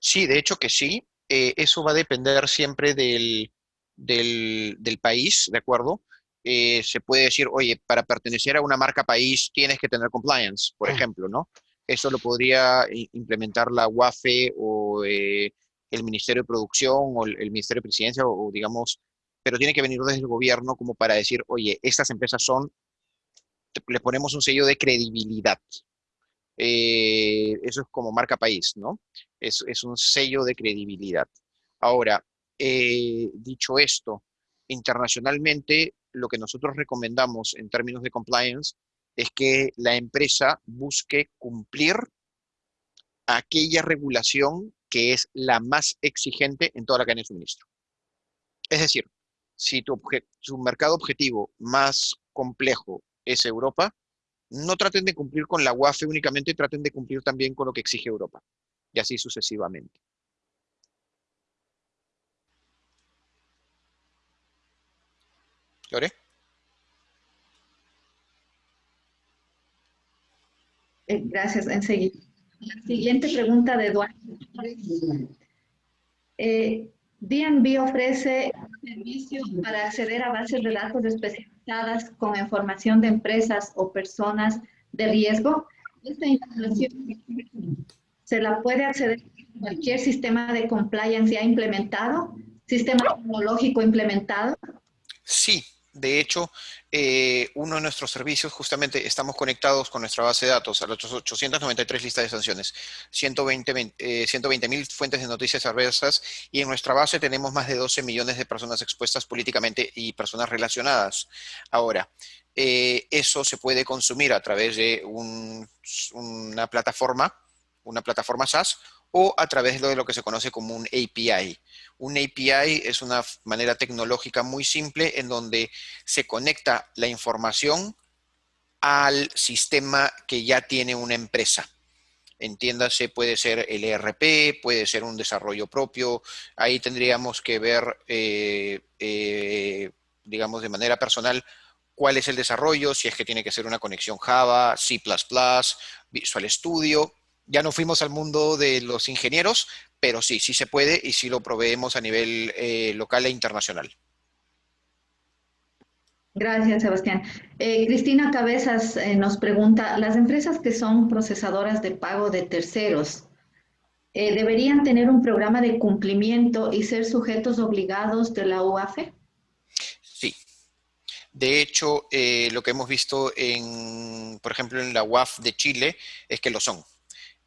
B: Sí, de hecho que sí. Eh, eso va a depender siempre del, del, país, ¿de acuerdo? Eh, se puede decir, oye, para pertenecer a una marca país tienes que tener compliance, por ejemplo, ¿no? Eso lo podría implementar la UAFE o eh, el Ministerio de Producción o el, Ministerio de Presidencia o, digamos, pero tiene que venir desde el gobierno como para decir, oye, estas empresas son, le ponemos un sello de credibilidad. Eh, eso es como marca país, ¿no? Es, un sello de credibilidad. Ahora, eh, dicho esto, internacionalmente lo que nosotros recomendamos en términos de compliance es que la empresa busque cumplir aquella regulación que es la más exigente en toda la cadena de suministro. Es decir, si tu, su mercado objetivo más complejo es Europa, no traten de cumplir con la UAFE únicamente, traten de cumplir también con lo que exige Europa, y así sucesivamente.
A: Eh, gracias, enseguida. La siguiente pregunta de Eduardo. Eh, DNB ofrece servicios para acceder a bases de datos especializadas con información de empresas o personas de riesgo. Esta información se la puede acceder a cualquier sistema de compliance ya implementado, sistema tecnológico implementado.
B: Sí, de hecho, eh, uno de nuestros servicios, justamente estamos conectados con nuestra base de datos a los 893 listas de sanciones, 120 eh, mil fuentes de noticias adversas y en nuestra base tenemos más de 12 millones de personas expuestas políticamente y personas relacionadas. Ahora, eh, eso se puede consumir a través de una plataforma, una plataforma SaaS o a través de lo que se conoce como un API. Un API es una manera tecnológica muy simple en donde se conecta la información al sistema que ya tiene una empresa. Entiéndase, puede ser el ERP, puede ser un desarrollo propio. Ahí tendríamos que ver, eh, eh, digamos, de manera personal, cuál es el desarrollo, si es que tiene que ser una conexión Java, C++, Visual Studio, ya no fuimos al mundo de los ingenieros, pero sí, sí se puede y sí lo proveemos a nivel eh, local e internacional.
A: Gracias, Sebastián. Eh, Cristina Cabezas eh, nos pregunta, las empresas que son procesadoras de pago de terceros, ¿deberían tener un programa de cumplimiento y ser sujetos obligados de la UAFE?
B: Sí. De hecho, lo que hemos visto, en, por ejemplo, en la UAF de Chile, es que lo son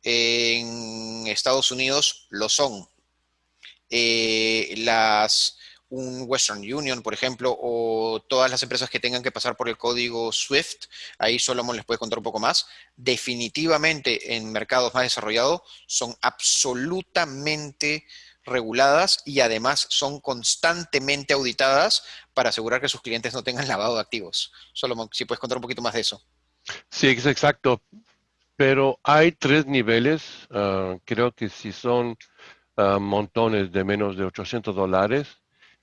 B: en Estados Unidos lo son. Eh, las, un Western Union, por ejemplo, o todas las empresas que tengan que pasar por el código SWIFT, ahí Solomon les puede contar un poco más, definitivamente en mercados más desarrollados son absolutamente reguladas y además son constantemente auditadas para asegurar que sus clientes no tengan lavado de activos. Solomon, si puedes contar un poquito más de eso.
C: Sí, es exacto. Pero hay tres niveles, ah, creo que si son ah, montones de menos de 800 dólares,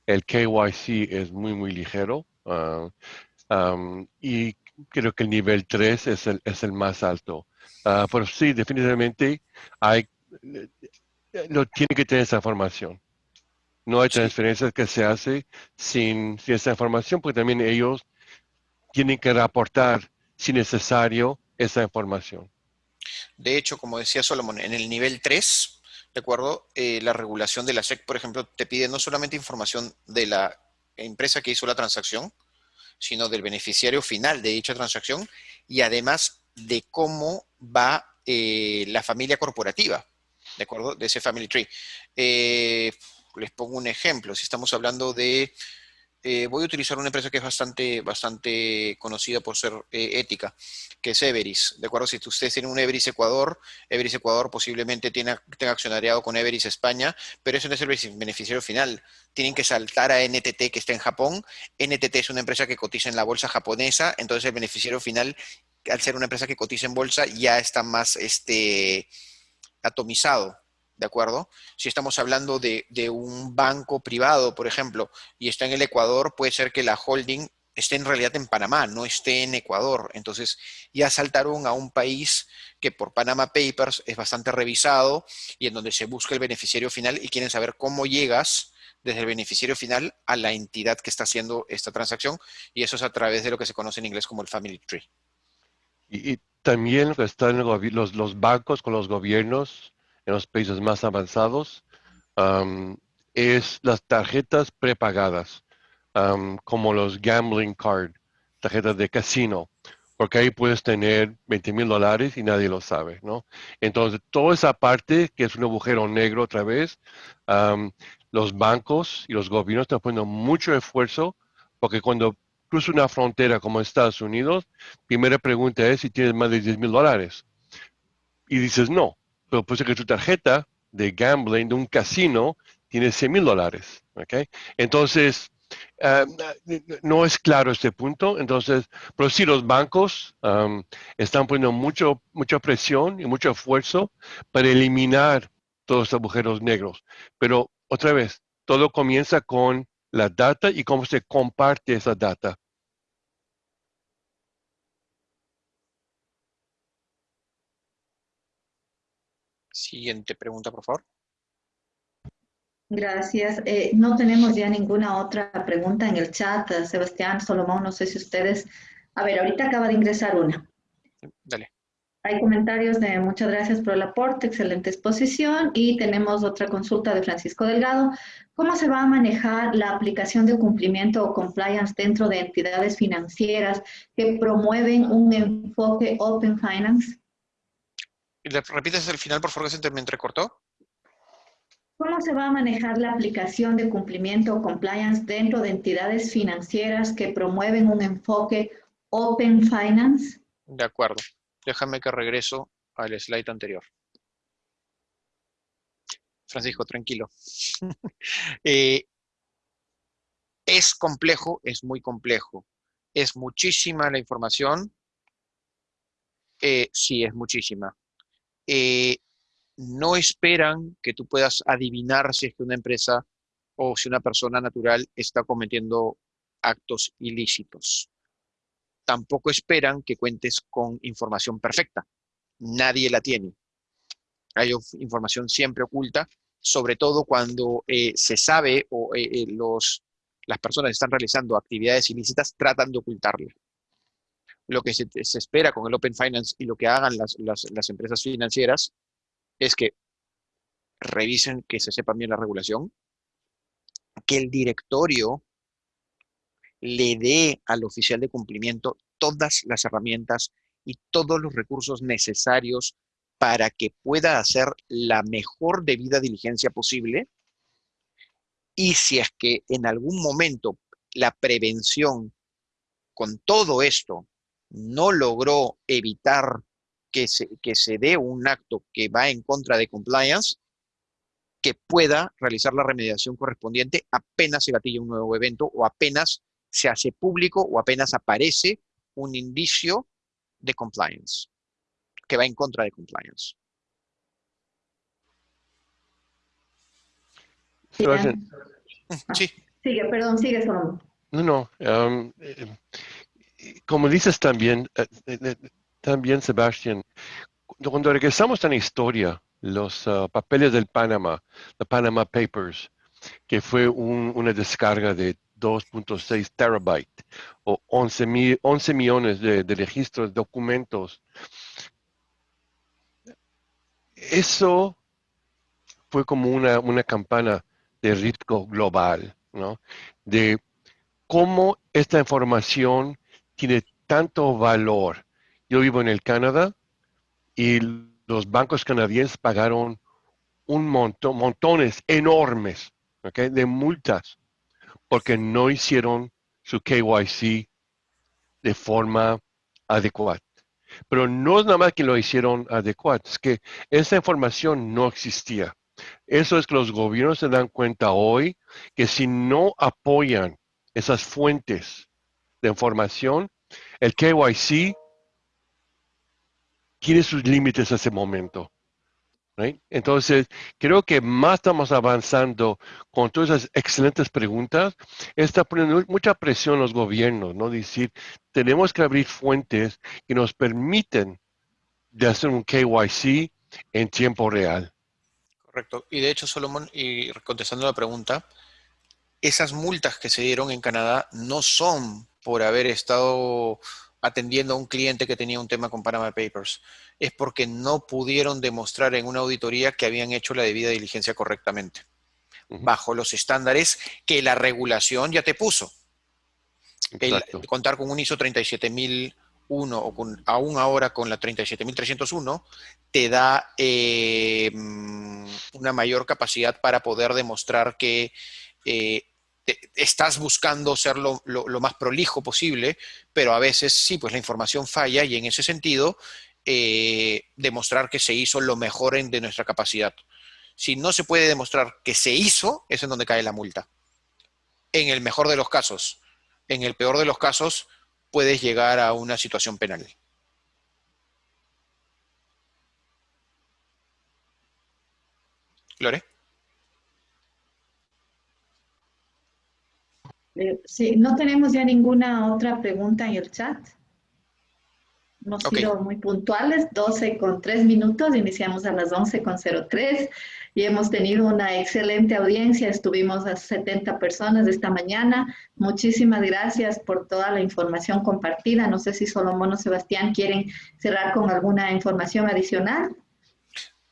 C: el KYC es muy, muy ligero. Ah, y creo que el nivel 3 es el, es el más alto. pero sí, definitivamente hay, no tiene que tener esa información. No hay transferencias que se hace sin, sin esa información, porque también ellos tienen que reportar, si necesario, esa información.
B: De hecho, como decía Solomon, en el nivel 3, ¿de acuerdo? Eh, la regulación de la SEC, por ejemplo, te pide no solamente información de la empresa que hizo la transacción, sino del beneficiario final de dicha transacción y además de cómo va eh, la familia corporativa, ¿de acuerdo? De ese family tree. Eh, les pongo un ejemplo. Si estamos hablando de eh, voy a utilizar una empresa que es bastante, bastante conocida por ser eh, ética, que es Everis. ¿De acuerdo? Si ustedes tienen un Everis Ecuador, Everis Ecuador posiblemente tiene, tenga accionariado con Everis España, pero eso no es el beneficiario final. Tienen que saltar a NTT que está en Japón. NTT es una empresa que cotiza en la bolsa japonesa, entonces el beneficiario final, al ser una empresa que cotiza en bolsa, ya está más este, atomizado. ¿De acuerdo? Si estamos hablando de, un banco privado, por ejemplo, y está en el Ecuador, puede ser que la holding esté en realidad en Panamá, no esté en Ecuador. Entonces ya saltaron a un país que por Panama Papers es bastante revisado y en donde se busca el beneficiario final y quieren saber cómo llegas desde el beneficiario final a la entidad que está haciendo esta transacción y eso es a través de lo que se conoce en inglés como el Family Tree.
C: Y, también están los, los bancos con los gobiernos en los países más avanzados es las tarjetas prepagadas, como los gambling card, tarjetas de casino, porque ahí puedes tener 20 mil dólares y nadie lo sabe, ¿no? Entonces, toda esa parte, que es un agujero negro otra vez, los bancos y los gobiernos están poniendo mucho esfuerzo, porque cuando cruzas una frontera como Estados Unidos, primera pregunta es si tienes más de 10 mil dólares. Y dices no, pero puede que tu tarjeta de gambling de un casino tiene 100 mil dólares. ¿okay? Entonces, ah, no es claro este punto. Entonces, pero sí los bancos están poniendo mucho, mucha presión y mucho esfuerzo para eliminar todos los agujeros negros. Pero otra vez, todo comienza con la data y cómo se comparte esa data.
B: Siguiente pregunta, por favor.
A: Gracias. Eh, no tenemos ya ninguna otra pregunta en el chat. Sebastián, Solomón, no sé si ustedes... A ver, ahorita acaba de ingresar una.
B: Dale.
A: Hay comentarios de muchas gracias por el aporte, excelente exposición y tenemos otra consulta de Francisco Delgado. ¿Cómo se va a manejar la aplicación de cumplimiento o compliance dentro de entidades financieras que promueven un enfoque Open Finance?
B: ¿Repites el final, por favor, que se me entrecortó?
A: ¿Cómo se va a manejar la aplicación de cumplimiento o compliance dentro de entidades financieras que promueven un enfoque Open Finance?
B: De acuerdo. Déjame que regreso al slide anterior. Francisco, tranquilo. Eh, es complejo, es muy complejo. ¿Es muchísima la información? Eh, sí, es muchísima. Eh, no esperan que tú puedas adivinar si es que una empresa o si una persona natural está cometiendo actos ilícitos tampoco esperan que cuentes con información perfecta. Nadie la tiene. Hay información siempre oculta, sobre todo cuando eh, se sabe o eh, los, las personas están realizando actividades ilícitas tratan de ocultarla. Lo que se, espera con el Open Finance y lo que hagan las, las empresas financieras es que revisen que se sepa bien la regulación, que el directorio le dé al oficial de cumplimiento todas las herramientas y todos los recursos necesarios para que pueda hacer la mejor debida diligencia posible. Y si es que en algún momento la prevención con todo esto no logró evitar que se, que se dé un acto que va en contra de compliance, que pueda realizar la remediación correspondiente apenas se gatilla un nuevo evento o apenas se hace público o apenas aparece un indicio de compliance, que va en contra de compliance.
A: Sí. Sigue, perdón, sigue solo.
C: No, no. Um, eh, como dices también, eh, también Sebastián, cuando regresamos a la historia, los uh, papeles del Panamá, the Panama Papers, que fue una descarga de 2.6 terabytes o 11, 11 millones de, registros, documentos. Eso fue como una, una campana de riesgo global, ¿no? De cómo esta información tiene tanto valor. Yo vivo en el Canadá y los bancos canadienses pagaron un montón, montones enormes de multas porque no hicieron su KYC de forma adecuada. Pero no es nada más que lo hicieron adecuado, es que esa información no existía. Eso es que los gobiernos se dan cuenta hoy que si no apoyan esas fuentes de información, el KYC tiene sus límites en ese momento. Entonces, creo que más estamos avanzando con todas esas excelentes preguntas, está poniendo mucha presión a los gobiernos, ¿no? Decir, tenemos que abrir fuentes que nos permiten de hacer un KYC en tiempo real.
B: Correcto. Y de hecho, Solomon, y contestando la pregunta, esas multas que se dieron en Canadá no son por haber estado atendiendo a un cliente que tenía un tema con Panama Papers, es porque no pudieron demostrar en una auditoría que habían hecho la debida diligencia correctamente, bajo los estándares que la regulación ya te puso. contar con un ISO 37001 o con, aún ahora con la 37301 te da eh, mm, una mayor capacidad para poder demostrar que eh, estás buscando ser lo, más prolijo posible, pero a veces sí, pues la información falla y en ese sentido eh, demostrar que se hizo lo mejor de nuestra capacidad. Si no se puede demostrar que se hizo, es en donde cae la multa. En el mejor de los casos. En el peor de los casos, puedes llegar a una situación penal. Lore.
A: Sí, no tenemos ya ninguna otra pregunta en el chat. hemos
B: Ok.
A: sido muy puntuales, 12 con 3 minutos, iniciamos a las 11 con 03 y hemos tenido una excelente audiencia, estuvimos a 70 personas esta mañana. Muchísimas gracias por toda la información compartida. No sé si Solomón o Sebastián quieren cerrar con alguna información adicional.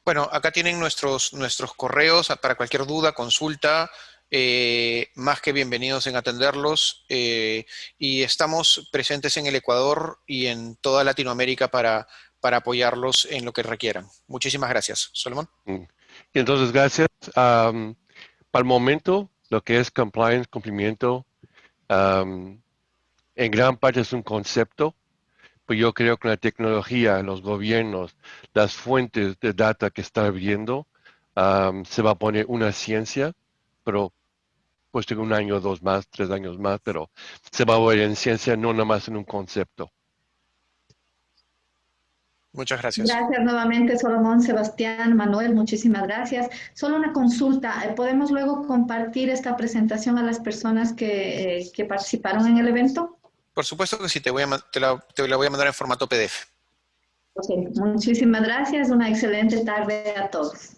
B: Bueno, acá tienen nuestros, nuestros correos para cualquier duda, consulta, eh, más que bienvenidos en atenderlos. eh, y estamos presentes en el Ecuador y en toda Latinoamérica para, para apoyarlos en lo que requieran. Muchísimas gracias. Solomón.
C: Y entonces, gracias. Am, para el momento, lo que es compliance, cumplimiento, am, en gran parte es un concepto, pues yo creo que la tecnología, los gobiernos, las fuentes de data que están viendo, am, se va a poner una ciencia, pero pues en un año, dos más, tres años más, pero se va a ver en ciencia, no nada más en un concepto.
B: Muchas gracias.
A: Gracias nuevamente, Solomón, Sebastián, Manuel, muchísimas gracias. Solo una consulta, ¿eh, ¿podemos luego compartir esta presentación a las personas que, eh, que participaron en el evento?
B: Por supuesto que sí, te, voy a, te, la, te la voy a mandar en formato PDF.
A: Ok, Muchísimas gracias, una excelente tarde a todos.